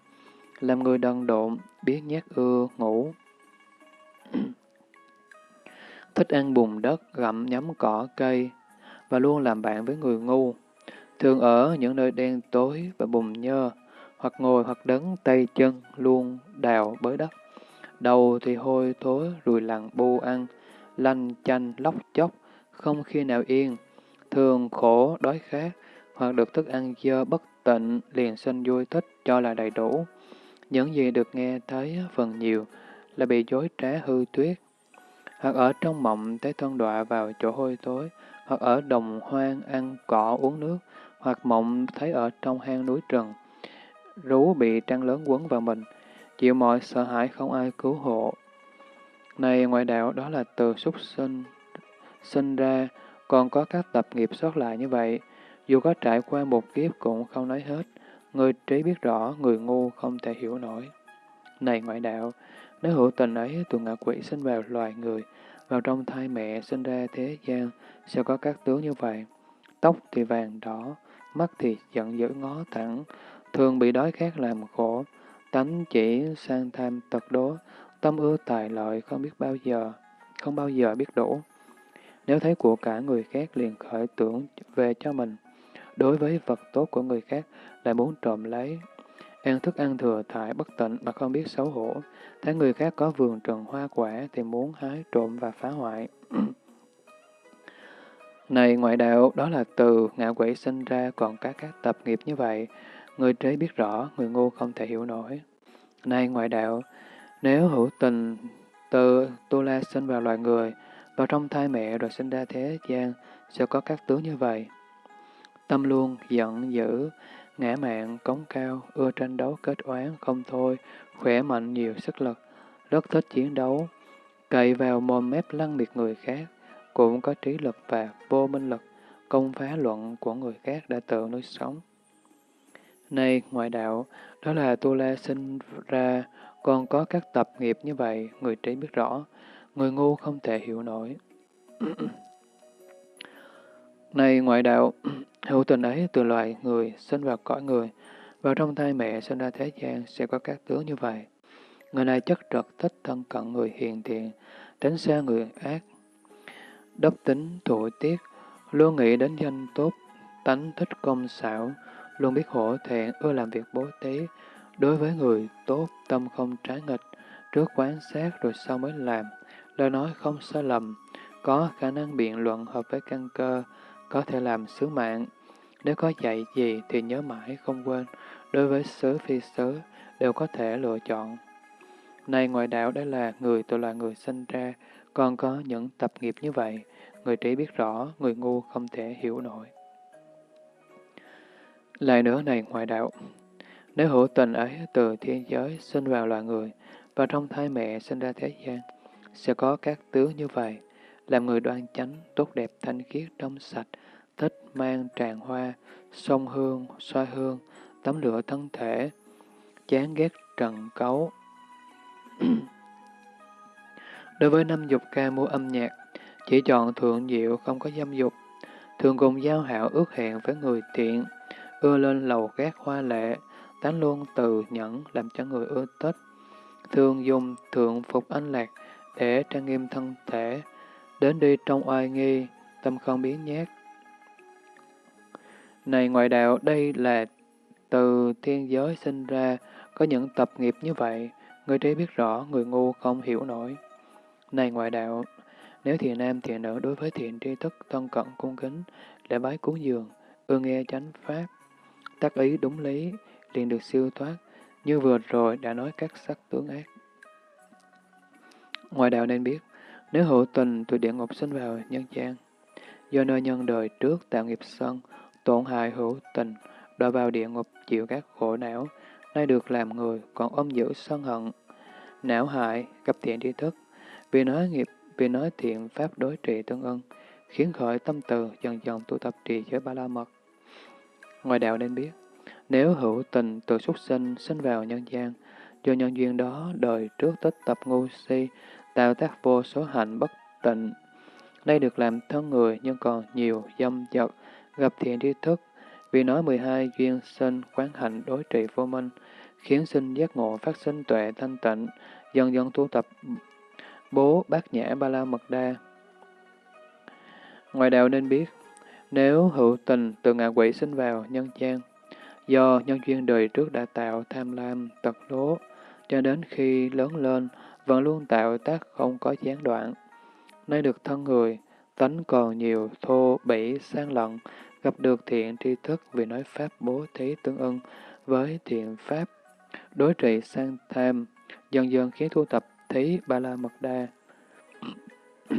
Làm người đần độn, biết nhát ưa, ngủ. Thích ăn bùn đất, gặm nhấm cỏ cây, và luôn làm bạn với người ngu. Thường ở những nơi đen tối và bùn nhơ, hoặc ngồi hoặc đứng tay chân luôn đào bới đất. Đầu thì hôi thối, rùi lằn bu ăn, lanh chanh, lóc chóc, không khi nào yên, thường khổ, đói khát, hoặc được thức ăn dơ bất tịnh, liền sinh vui thích cho là đầy đủ. Những gì được nghe thấy phần nhiều là bị dối trá hư tuyết, hoặc ở trong mộng thấy thân đọa vào chỗ hôi tối, hoặc ở đồng hoang ăn cỏ uống nước, hoặc mộng thấy ở trong hang núi rừng, rú bị trăng lớn quấn vào mình, chịu mọi sợ hãi không ai cứu hộ. Này ngoại đạo đó là từ súc sinh, sinh ra, còn có các tập nghiệp sót lại như vậy, dù có trải qua một kiếp cũng không nói hết, người trí biết rõ, người ngu không thể hiểu nổi. Này ngoại đạo, nếu hữu tình ấy tụi ngạ quỷ sinh vào loài người, vào trong thai mẹ sinh ra thế gian, sẽ có các tướng như vậy. Tóc thì vàng đỏ, mắt thì giận dữ ngó thẳng, thường bị đói khát làm khổ, tánh chỉ sang tham tật đố, tâm ưa tài lợi không biết bao giờ, không bao giờ biết đủ. Nếu thấy của cả người khác liền khởi tưởng về cho mình, đối với vật tốt của người khác lại muốn trộm lấy, ăn thức ăn thừa thải bất tịnh mà không biết xấu hổ, thấy người khác có vườn trần hoa quả thì muốn hái trộm và phá hoại. [clears throat] Này ngoại đạo, đó là từ ngạ quỷ sinh ra còn các các tập nghiệp như vậy. Người trí biết rõ, người ngu không thể hiểu nổi. Này ngoại đạo, nếu hữu tình từ tu la sinh vào loài người, vào trong thai mẹ rồi sinh ra thế gian, sẽ có các tướng như vậy. Tâm luôn, giận dữ, ngã mạn, cống cao, ưa tranh đấu kết oán không thôi, khỏe mạnh nhiều sức lực, rất thích chiến đấu, cậy vào mồm mép lăng miệt người khác, cũng có trí lực và vô minh lực, công phá luận của người khác đã tự nuôi sống. Này, ngoại đạo, đó là Tu La sinh ra, còn có các tập nghiệp như vậy, người trí biết rõ, người ngu không thể hiểu nổi. [clears throat] Này ngoại đạo, [clears throat] hữu tình ấy từ loài người sinh vào cõi người, vào trong thai mẹ sinh ra thế gian sẽ có các tướng như vậy. Người này chất trật thích thân cận người hiền thiện, tránh xa người ác, đốc tính thủ tiết, luôn nghĩ đến danh tốt, tánh thích công xảo, luôn biết hổ thẹn, ưa làm việc bố thí. Đối với người tốt, tâm không trái nghịch, trước quán sát rồi sau mới làm, lời nói không sai lầm, có khả năng biện luận hợp với căn cơ, có thể làm sứ mạng. Nếu có dạy gì thì nhớ mãi không quên, đối với sứ phi sứ đều có thể lựa chọn. Này ngoại đạo đây là người tôi là người sinh ra, còn có những tập nghiệp như vậy, người trí biết rõ, người ngu không thể hiểu nổi. Lại nữa này ngoại đạo, nếu hữu tình ấy từ thiên giới sinh vào loài người, và trong thai mẹ sinh ra thế gian, sẽ có các tướng như vậy, làm người đoan chánh, tốt đẹp, thanh khiết, trong sạch, thích mang tràng hoa, sông hương, xoa hương, tắm lửa thân thể, chán ghét trần cấu. [clears throat] Đối với năm dục ca mua âm nhạc, chỉ chọn thượng diệu không có dâm dục, thường cùng giao hảo ước hẹn với người thiện, ưa lên lầu gác hoa lệ, tán luôn từ nhẫn làm cho người ưa thích, thường dùng thượng phục anh lạc để trang nghiêm thân thể, đến đi trong oai nghi, tâm không biến nhát. Này ngoại đạo, đây là từ thiên giới sinh ra, có những tập nghiệp như vậy, người trí biết rõ, người ngu không hiểu nổi. Này ngoại đạo, nếu thiện nam thiện nữ đối với thiện tri thức thân cận cung kính, lễ bái cúng dường, ưa nghe chánh pháp, tác ý đúng lý, liền được siêu thoát, như vừa rồi đã nói các sắc tướng ác. Ngoài đạo nên biết, nếu hữu tình từ địa ngục sinh vào nhân gian, do nơi nhân đời trước tạo nghiệp sân, tổn hại hữu tình, đọa vào địa ngục chịu các khổ não, nay được làm người còn ôm giữ sân hận, não hại, gặp thiện tri thức, vì nói nghiệp, vì nói thiện pháp đối trị tương ưng, khiến khởi tâm từ dần dần tu tập trì giới ba la mật. Ngoài đạo nên biết, nếu hữu tình từ xuất sinh sinh vào nhân gian, do nhân duyên đó đời trước tích tập ngu si, tạo tác vô số hạnh bất tịnh. Đây được làm thân người nhưng còn nhiều dâm dật, gặp thiện tri thức, vì nói 12 duyên sinh quán hạnh đối trị vô minh, khiến sinh giác ngộ phát sinh tuệ thanh tịnh, dần dần tu tập bố bát nhã ba la mật đa. Ngoài đạo nên biết, nếu hữu tình từ ngạ quỷ sinh vào nhân gian, do nhân duyên đời trước đã tạo tham lam, tật đố, cho đến khi lớn lên, vẫn luôn tạo tác không có gián đoạn. Nay được thân người, tánh còn nhiều thô, bỉ, sang lận, gặp được thiện tri thức vì nói pháp bố thí tương ưng với thiện pháp, đối trị sang tham, dần dần khiến thu tập thí ba la mật đa. [clears throat]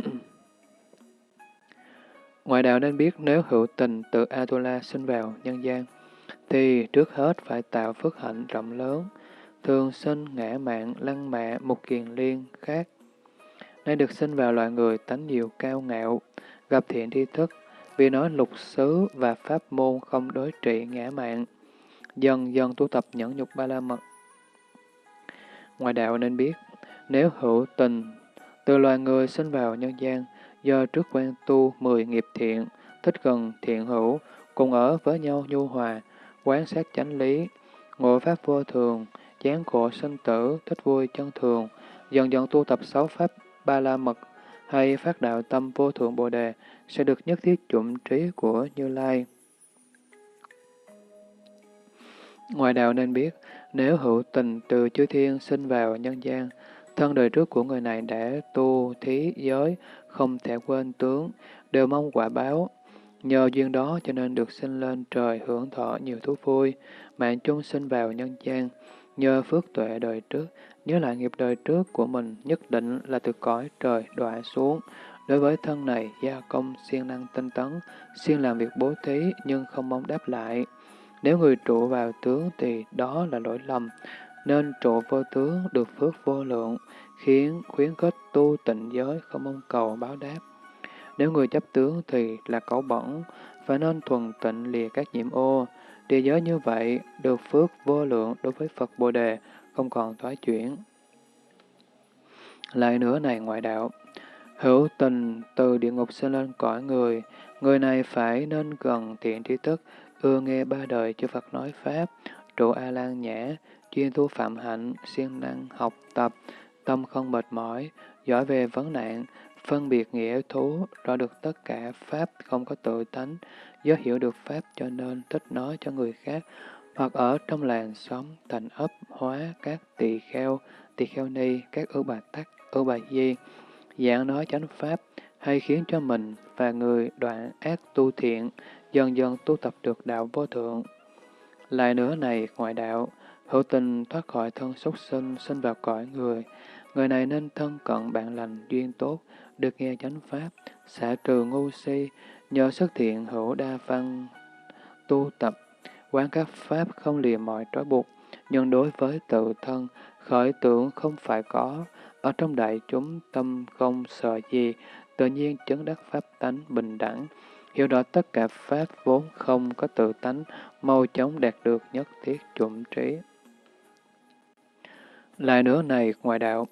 Ngoại đạo nên biết nếu hữu tình từ Atula sinh vào nhân gian, thì trước hết phải tạo phước hạnh rộng lớn, thường sinh ngã mạng, lăng mạ, một kiền liên khác. Nay được sinh vào loài người tánh nhiều cao ngạo, gặp thiện tri thức, vì nói lục xứ và pháp môn không đối trị ngã mạng, dần dần tu tập nhẫn nhục ba la mật. Ngoài đạo nên biết, nếu hữu tình, từ loài người sinh vào nhân gian, do trước quen tu mười nghiệp thiện, thích gần thiện hữu, cùng ở với nhau nhu hòa, quán sát chánh lý, ngộ pháp vô thường, chán khổ sinh tử, thích vui chân thường, dần dần tu tập sáu pháp ba la mật hay phát đạo tâm vô thượng bồ đề sẽ được nhất thiết chủng trí của Như Lai. Ngoài đạo nên biết, nếu hữu tình từ chư thiên sinh vào nhân gian, thân đời trước của người này đã tu thí giới, không thể quên tướng, đều mong quả báo. Nhờ duyên đó cho nên được sinh lên trời hưởng thọ nhiều thú vui, mạng chung sinh vào nhân gian. Nhờ phước tuệ đời trước, nhớ lại nghiệp đời trước của mình nhất định là từ cõi trời đọa xuống. Đối với thân này, gia công siêng năng tinh tấn, siêng làm việc bố thí nhưng không mong đáp lại. Nếu người trụ vào tướng thì đó là lỗi lầm, nên trụ vô tướng được phước vô lượng, khiến khuyến khích tu tịnh giới không mong cầu báo đáp. Nếu người chấp tướng thì là cẩu bẩn, phải nên thuần tịnh lìa các nhiễm ô. Địa giới như vậy được phước vô lượng đối với Phật Bồ Đề, không còn thoái chuyển. Lại nữa này ngoại đạo, hữu tình từ địa ngục sinh lên cõi người, người này phải nên gần thiện trí thức, ưa nghe ba đời chư Phật nói Pháp, trụ A-lan nhã, chuyên tu phạm hạnh, siêng năng học tập, tâm không mệt mỏi, giỏi về vấn nạn, phân biệt nghĩa thú, rõ được tất cả Pháp không có tự tánh, do hiểu được Pháp cho nên thích nói cho người khác, hoặc ở trong làng xóm, thành ấp, hóa, các tỳ kheo, tỳ kheo ni, các ưu bà tắc, ưu bà di, dạng nói chánh Pháp, hay khiến cho mình và người đoạn ác tu thiện, dần dần tu tập được đạo vô thượng. Lại nữa này, ngoại đạo, hữu tình thoát khỏi thân súc sinh, sinh vào cõi người. Người này nên thân cận bạn lành, duyên tốt, được nghe chánh pháp, xả trừ ngu si, nhờ xuất thiện hữu đa văn, tu tập, quán các pháp không lìa mọi trói buộc, nhưng đối với tự thân, khởi tưởng không phải có, ở trong đại chúng tâm không sợ gì, tự nhiên chứng đắc pháp tánh bình đẳng, hiểu rõ tất cả pháp vốn không có tự tánh, mau chóng đạt được nhất thiết chuẩn trí. Lại nữa này, ngoại đạo,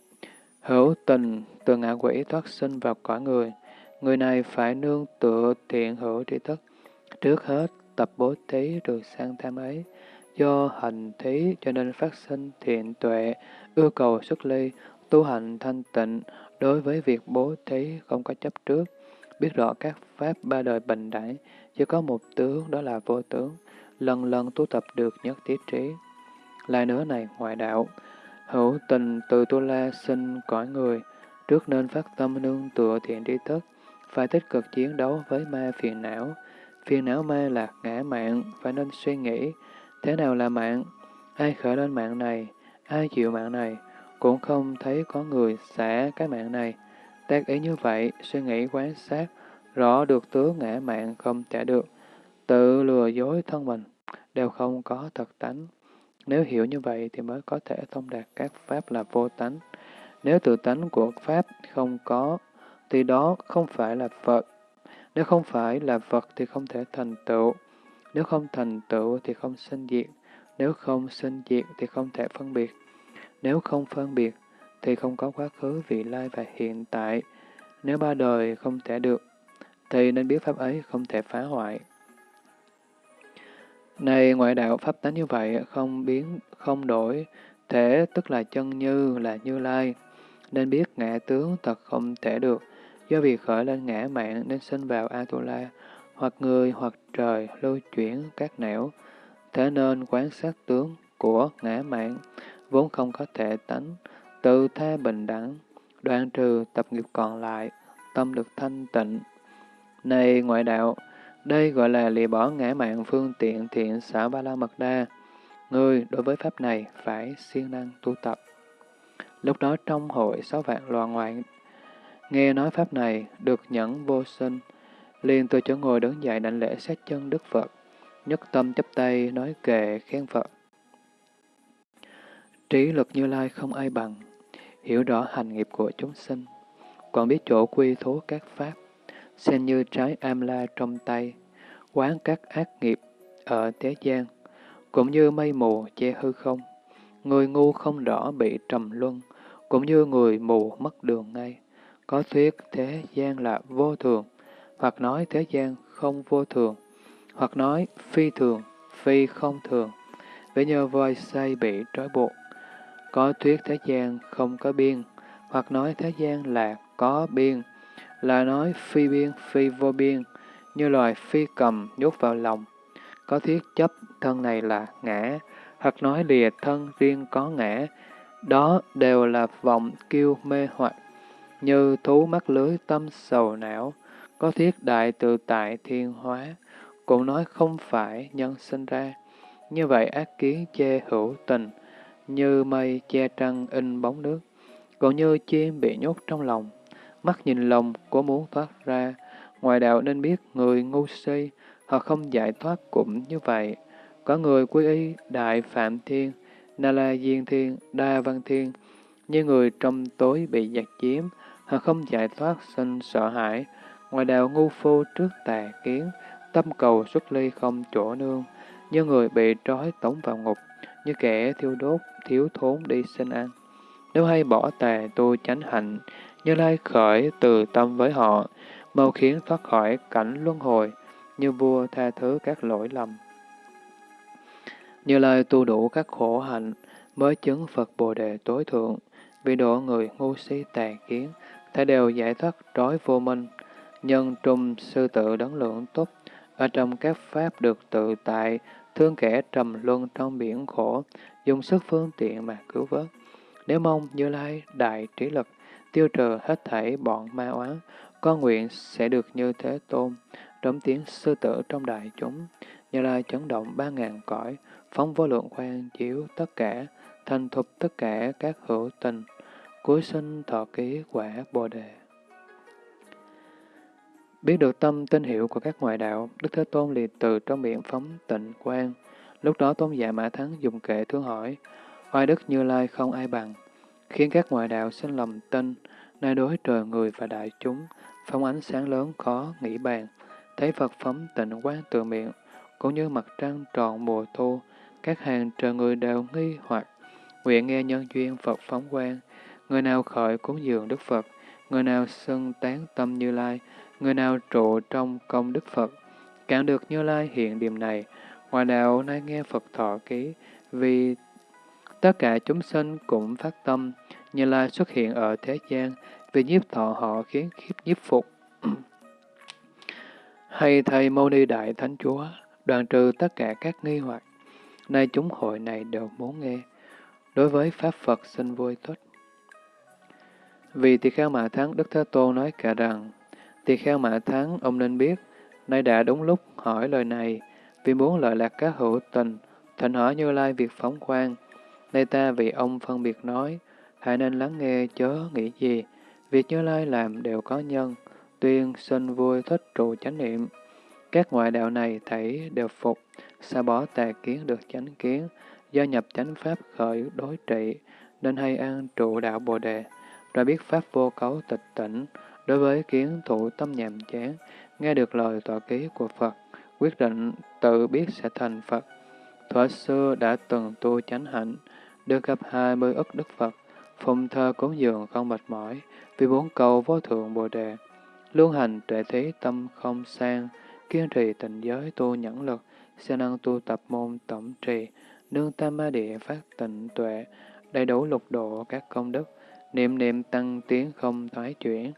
hữu tình từ ngạ quỷ thoát sinh vào cõi người, người này phải nương tựa thiện hữu tri thức, trước hết tập bố thí được sang tham ấy, do hành thí cho nên phát sinh thiện tuệ, yêu cầu xuất ly, tu hành thanh tịnh, đối với việc bố thí không có chấp trước, biết rõ các pháp ba đời bình đẳng, chỉ có một tướng đó là vô tướng, lần lần tu tập được nhất thiết trí. Lại nữa này, ngoại đạo, hữu tình từ tu la sinh cõi người, trước nên phát tâm nương tựa thiện tri thức, phải tích cực chiến đấu với ma phiền não. Phiền não ma là ngã mạng, phải nên suy nghĩ, thế nào là mạng? Ai khởi lên mạng này? Ai chịu mạng này? Cũng không thấy có người xả cái mạng này. Tác ý như vậy, suy nghĩ quán sát, rõ được tướng ngã mạng không trả được, tự lừa dối thân mình, đều không có thật tánh. Nếu hiểu như vậy thì mới có thể thông đạt các pháp là vô tánh. Nếu tự tánh của pháp không có, thì đó không phải là Phật. Nếu không phải là Phật thì không thể thành tựu. Nếu không thành tựu thì không sinh diệt. Nếu không sinh diệt thì không thể phân biệt. Nếu không phân biệt thì không có quá khứ, vị lai và hiện tại. Nếu ba đời không thể được, thì nên biết pháp ấy không thể phá hoại. Này ngoại đạo pháp tánh như vậy, không biến, không đổi, thể tức là chân như, là như lai. Nên biết ngã tướng thật không thể được, do việc khởi lên ngã mạng nên sinh vào Atula, hoặc người hoặc trời lưu chuyển các nẻo. Thế nên quán sát tướng của ngã mạng, vốn không có thể tánh, tự tha bình đẳng, đoạn trừ tập nghiệp còn lại, tâm được thanh tịnh. Này ngoại đạo, đây gọi là lìa bỏ ngã mạng phương tiện thiện xả ba la mật đa. Ngươi đối với pháp này phải siêng năng tu tập. Lúc đó trong hội sáu vạn loạn ngoại, nghe nói pháp này được nhẫn vô sinh, liền từ chỗ ngồi đứng dậy đảnh lễ sát chân Đức Phật, nhất tâm chấp tay nói kệ khen Phật. Trí lực như lai không ai bằng, hiểu rõ hành nghiệp của chúng sinh, còn biết chỗ quy thố các pháp, xem như trái am la trong tay, quán các ác nghiệp ở thế gian, cũng như mây mù che hư không. Người ngu không rõ bị trầm luân, cũng như người mù mất đường ngay. Có thuyết thế gian là vô thường, hoặc nói thế gian không vô thường, hoặc nói phi thường, phi không thường, với nhờ voi say bị trói buộc. Có thuyết thế gian không có biên, hoặc nói thế gian là có biên, là nói phi biên, phi vô biên, như loài phi cầm nhốt vào lòng. Có thiết chấp thân này là ngã, hoặc nói lìa thân riêng có ngã, đó đều là vọng kiêu mê hoặc, như thú mắc lưới tâm sầu não, có thiết đại tự tại thiên hóa, cũng nói không phải nhân sinh ra. Như vậy ác kiến che hữu tình, như mây che trăng in bóng nước, còn như chim bị nhốt trong lòng, mắt nhìn lòng có muốn thoát ra, ngoài đạo nên biết người ngu si, họ không giải thoát cũng như vậy. Có người quy y Đại Phạm Thiên, Na La Diên Thiên, Đa Văn Thiên, như người trong tối bị giặc chiếm, họ không giải thoát sinh sợ hãi. Ngoài đạo ngu phu trước tà kiến, tâm cầu xuất ly không chỗ nương, như người bị trói tống vào ngục, như kẻ thiêu đốt, thiếu thốn đi sinh ăn. Nếu hay bỏ tà tu chánh hạnh, như lai khởi từ tâm với họ, mau khiến thoát khỏi cảnh luân hồi, như vua tha thứ các lỗi lầm. Như lai tu đủ các khổ hạnh, mới chứng Phật Bồ Đề tối thượng, vì độ người ngu si tà kiến, thể đều giải thoát trói vô minh, nhân trung sư tự đấng lượng tốt, ở trong các pháp được tự tại, thương kẻ trầm luân trong biển khổ, dùng sức phương tiện mà cứu vớt. Nếu mong Như Lai đại trí lực, tiêu trừ hết thảy bọn ma oán, con nguyện sẽ được như thế tôn, trống tiếng sư tử trong đại chúng, Như Lai chấn động ba ngàn cõi, phóng vô lượng quan chiếu tất cả, thành thục tất cả các hữu tình, cuối sinh thọ ký quả Bồ Đề. Biết được tâm tinh hiệu của các ngoại đạo, Đức Thế Tôn liền từ trong miệng phóng tịnh quan. Lúc đó Tôn giả Mã Thắng dùng kệ thương hỏi, oai đức như lai không ai bằng, khiến các ngoại đạo sinh lầm tin, nay đối trời người và đại chúng, phóng ánh sáng lớn khó nghĩ bàn, thấy Phật phóng tịnh quán từ miệng, cũng như mặt trăng tròn mùa thu, các hàng trời người đều nghi hoặc, nguyện nghe nhân duyên Phật phóng quang, người nào khởi cúng dường Đức Phật, người nào xưng tán tâm Như Lai, người nào trụ trong công Đức Phật, càng được Như Lai hiện điểm này, ngoại đạo nay nghe Phật thọ ký, vì tất cả chúng sinh cũng phát tâm, Như Lai xuất hiện ở thế gian, vì nhiếp thọ họ khiến khiếp nhiếp phục. [clears throat] Hay thầy Mâu Ni Đại Thánh Chúa, đoàn trừ tất cả các nghi hoặc, nay chúng hội này đều muốn nghe. Đối với Pháp Phật xin vui tốt. Vì tỳ kheo mã thắng, Đức Thế Tôn nói cả rằng, tỳ kheo mã thắng, ông nên biết, nay đã đúng lúc hỏi lời này, vì muốn lợi lạc các hữu tình, thành hỏi Như Lai việc phóng quang. Nay ta vì ông phân biệt nói, hãy nên lắng nghe chớ nghĩ gì, việc Như Lai làm đều có nhân, tuyên sinh vui thích trụ chánh niệm. Các ngoại đạo này thảy đều phục, xa bỏ tà kiến được chánh kiến, do nhập chánh pháp khởi đối trị, nên hay an trụ đạo Bồ Đề, rồi biết pháp vô cấu tịch tỉnh, đối với kiến thủ tâm nhàm chán, nghe được lời tọa ký của Phật, quyết định tự biết sẽ thành Phật. Thuở xưa đã từng tu chánh hạnh, được gặp hai mươi ức Đức Phật, phụng thơ cúng dường không mệt mỏi, vì bốn cầu vô thượng Bồ Đề. Luôn hành tuệ thí tâm không sang, kiên trì tịnh giới tu nhẫn lực, sẽ năng tu tập môn tổng trì, nương tam ma địa phát tịnh tuệ, đầy đủ lục độ các công đức, niệm niệm tăng tiến không thoái chuyển,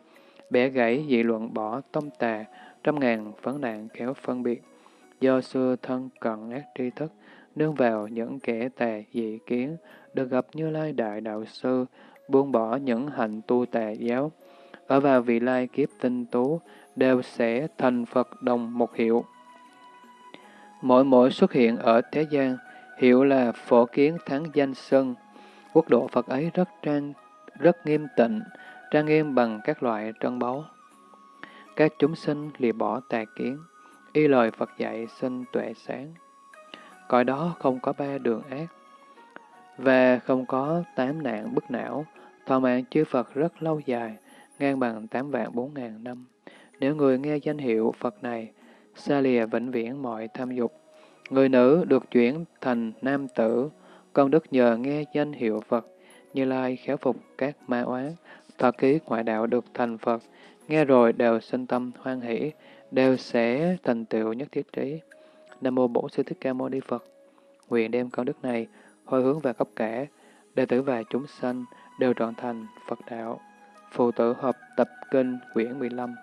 bẻ gãy dị luận bỏ tông tà, trăm ngàn vấn nạn kéo phân biệt. Do xưa thân cận ác tri thức, nương vào những kẻ tà dị kiến, được gặp Như Lai Đại Đạo Sư, buông bỏ những hành tu tà giáo, ở vào vị lai kiếp tinh tú, đều sẽ thành Phật đồng một hiệu. Mỗi mỗi xuất hiện ở thế gian, hiệu là phổ kiến thắng danh sân. Quốc độ Phật ấy rất trang, rất nghiêm tịnh, trang nghiêm bằng các loại trân báu. Các chúng sinh lìa bỏ tà kiến, y lời Phật dạy sinh tuệ sáng. Cõi đó không có ba đường ác, và không có tám nạn bức não, thọ mạng chư Phật rất lâu dài, ngang bằng tám vạn bốn ngàn năm. Nếu người nghe danh hiệu Phật này, xa lìa vĩnh viễn mọi tham dục, người nữ được chuyển thành nam tử, công đức nhờ nghe danh hiệu Phật, như lai khéo phục các ma oán, thọ ký ngoại đạo được thành Phật, nghe rồi đều sinh tâm hoan hỷ, đều sẽ thành tựu nhất thiết trí. Nam mô Bổn Sư Thích Ca Mâu Ni Phật. Nguyện đem công đức này hồi hướng về khắp cả, đệ tử và chúng sanh đều trọn thành Phật đạo. Phụ tử hợp tập kinh quyển 15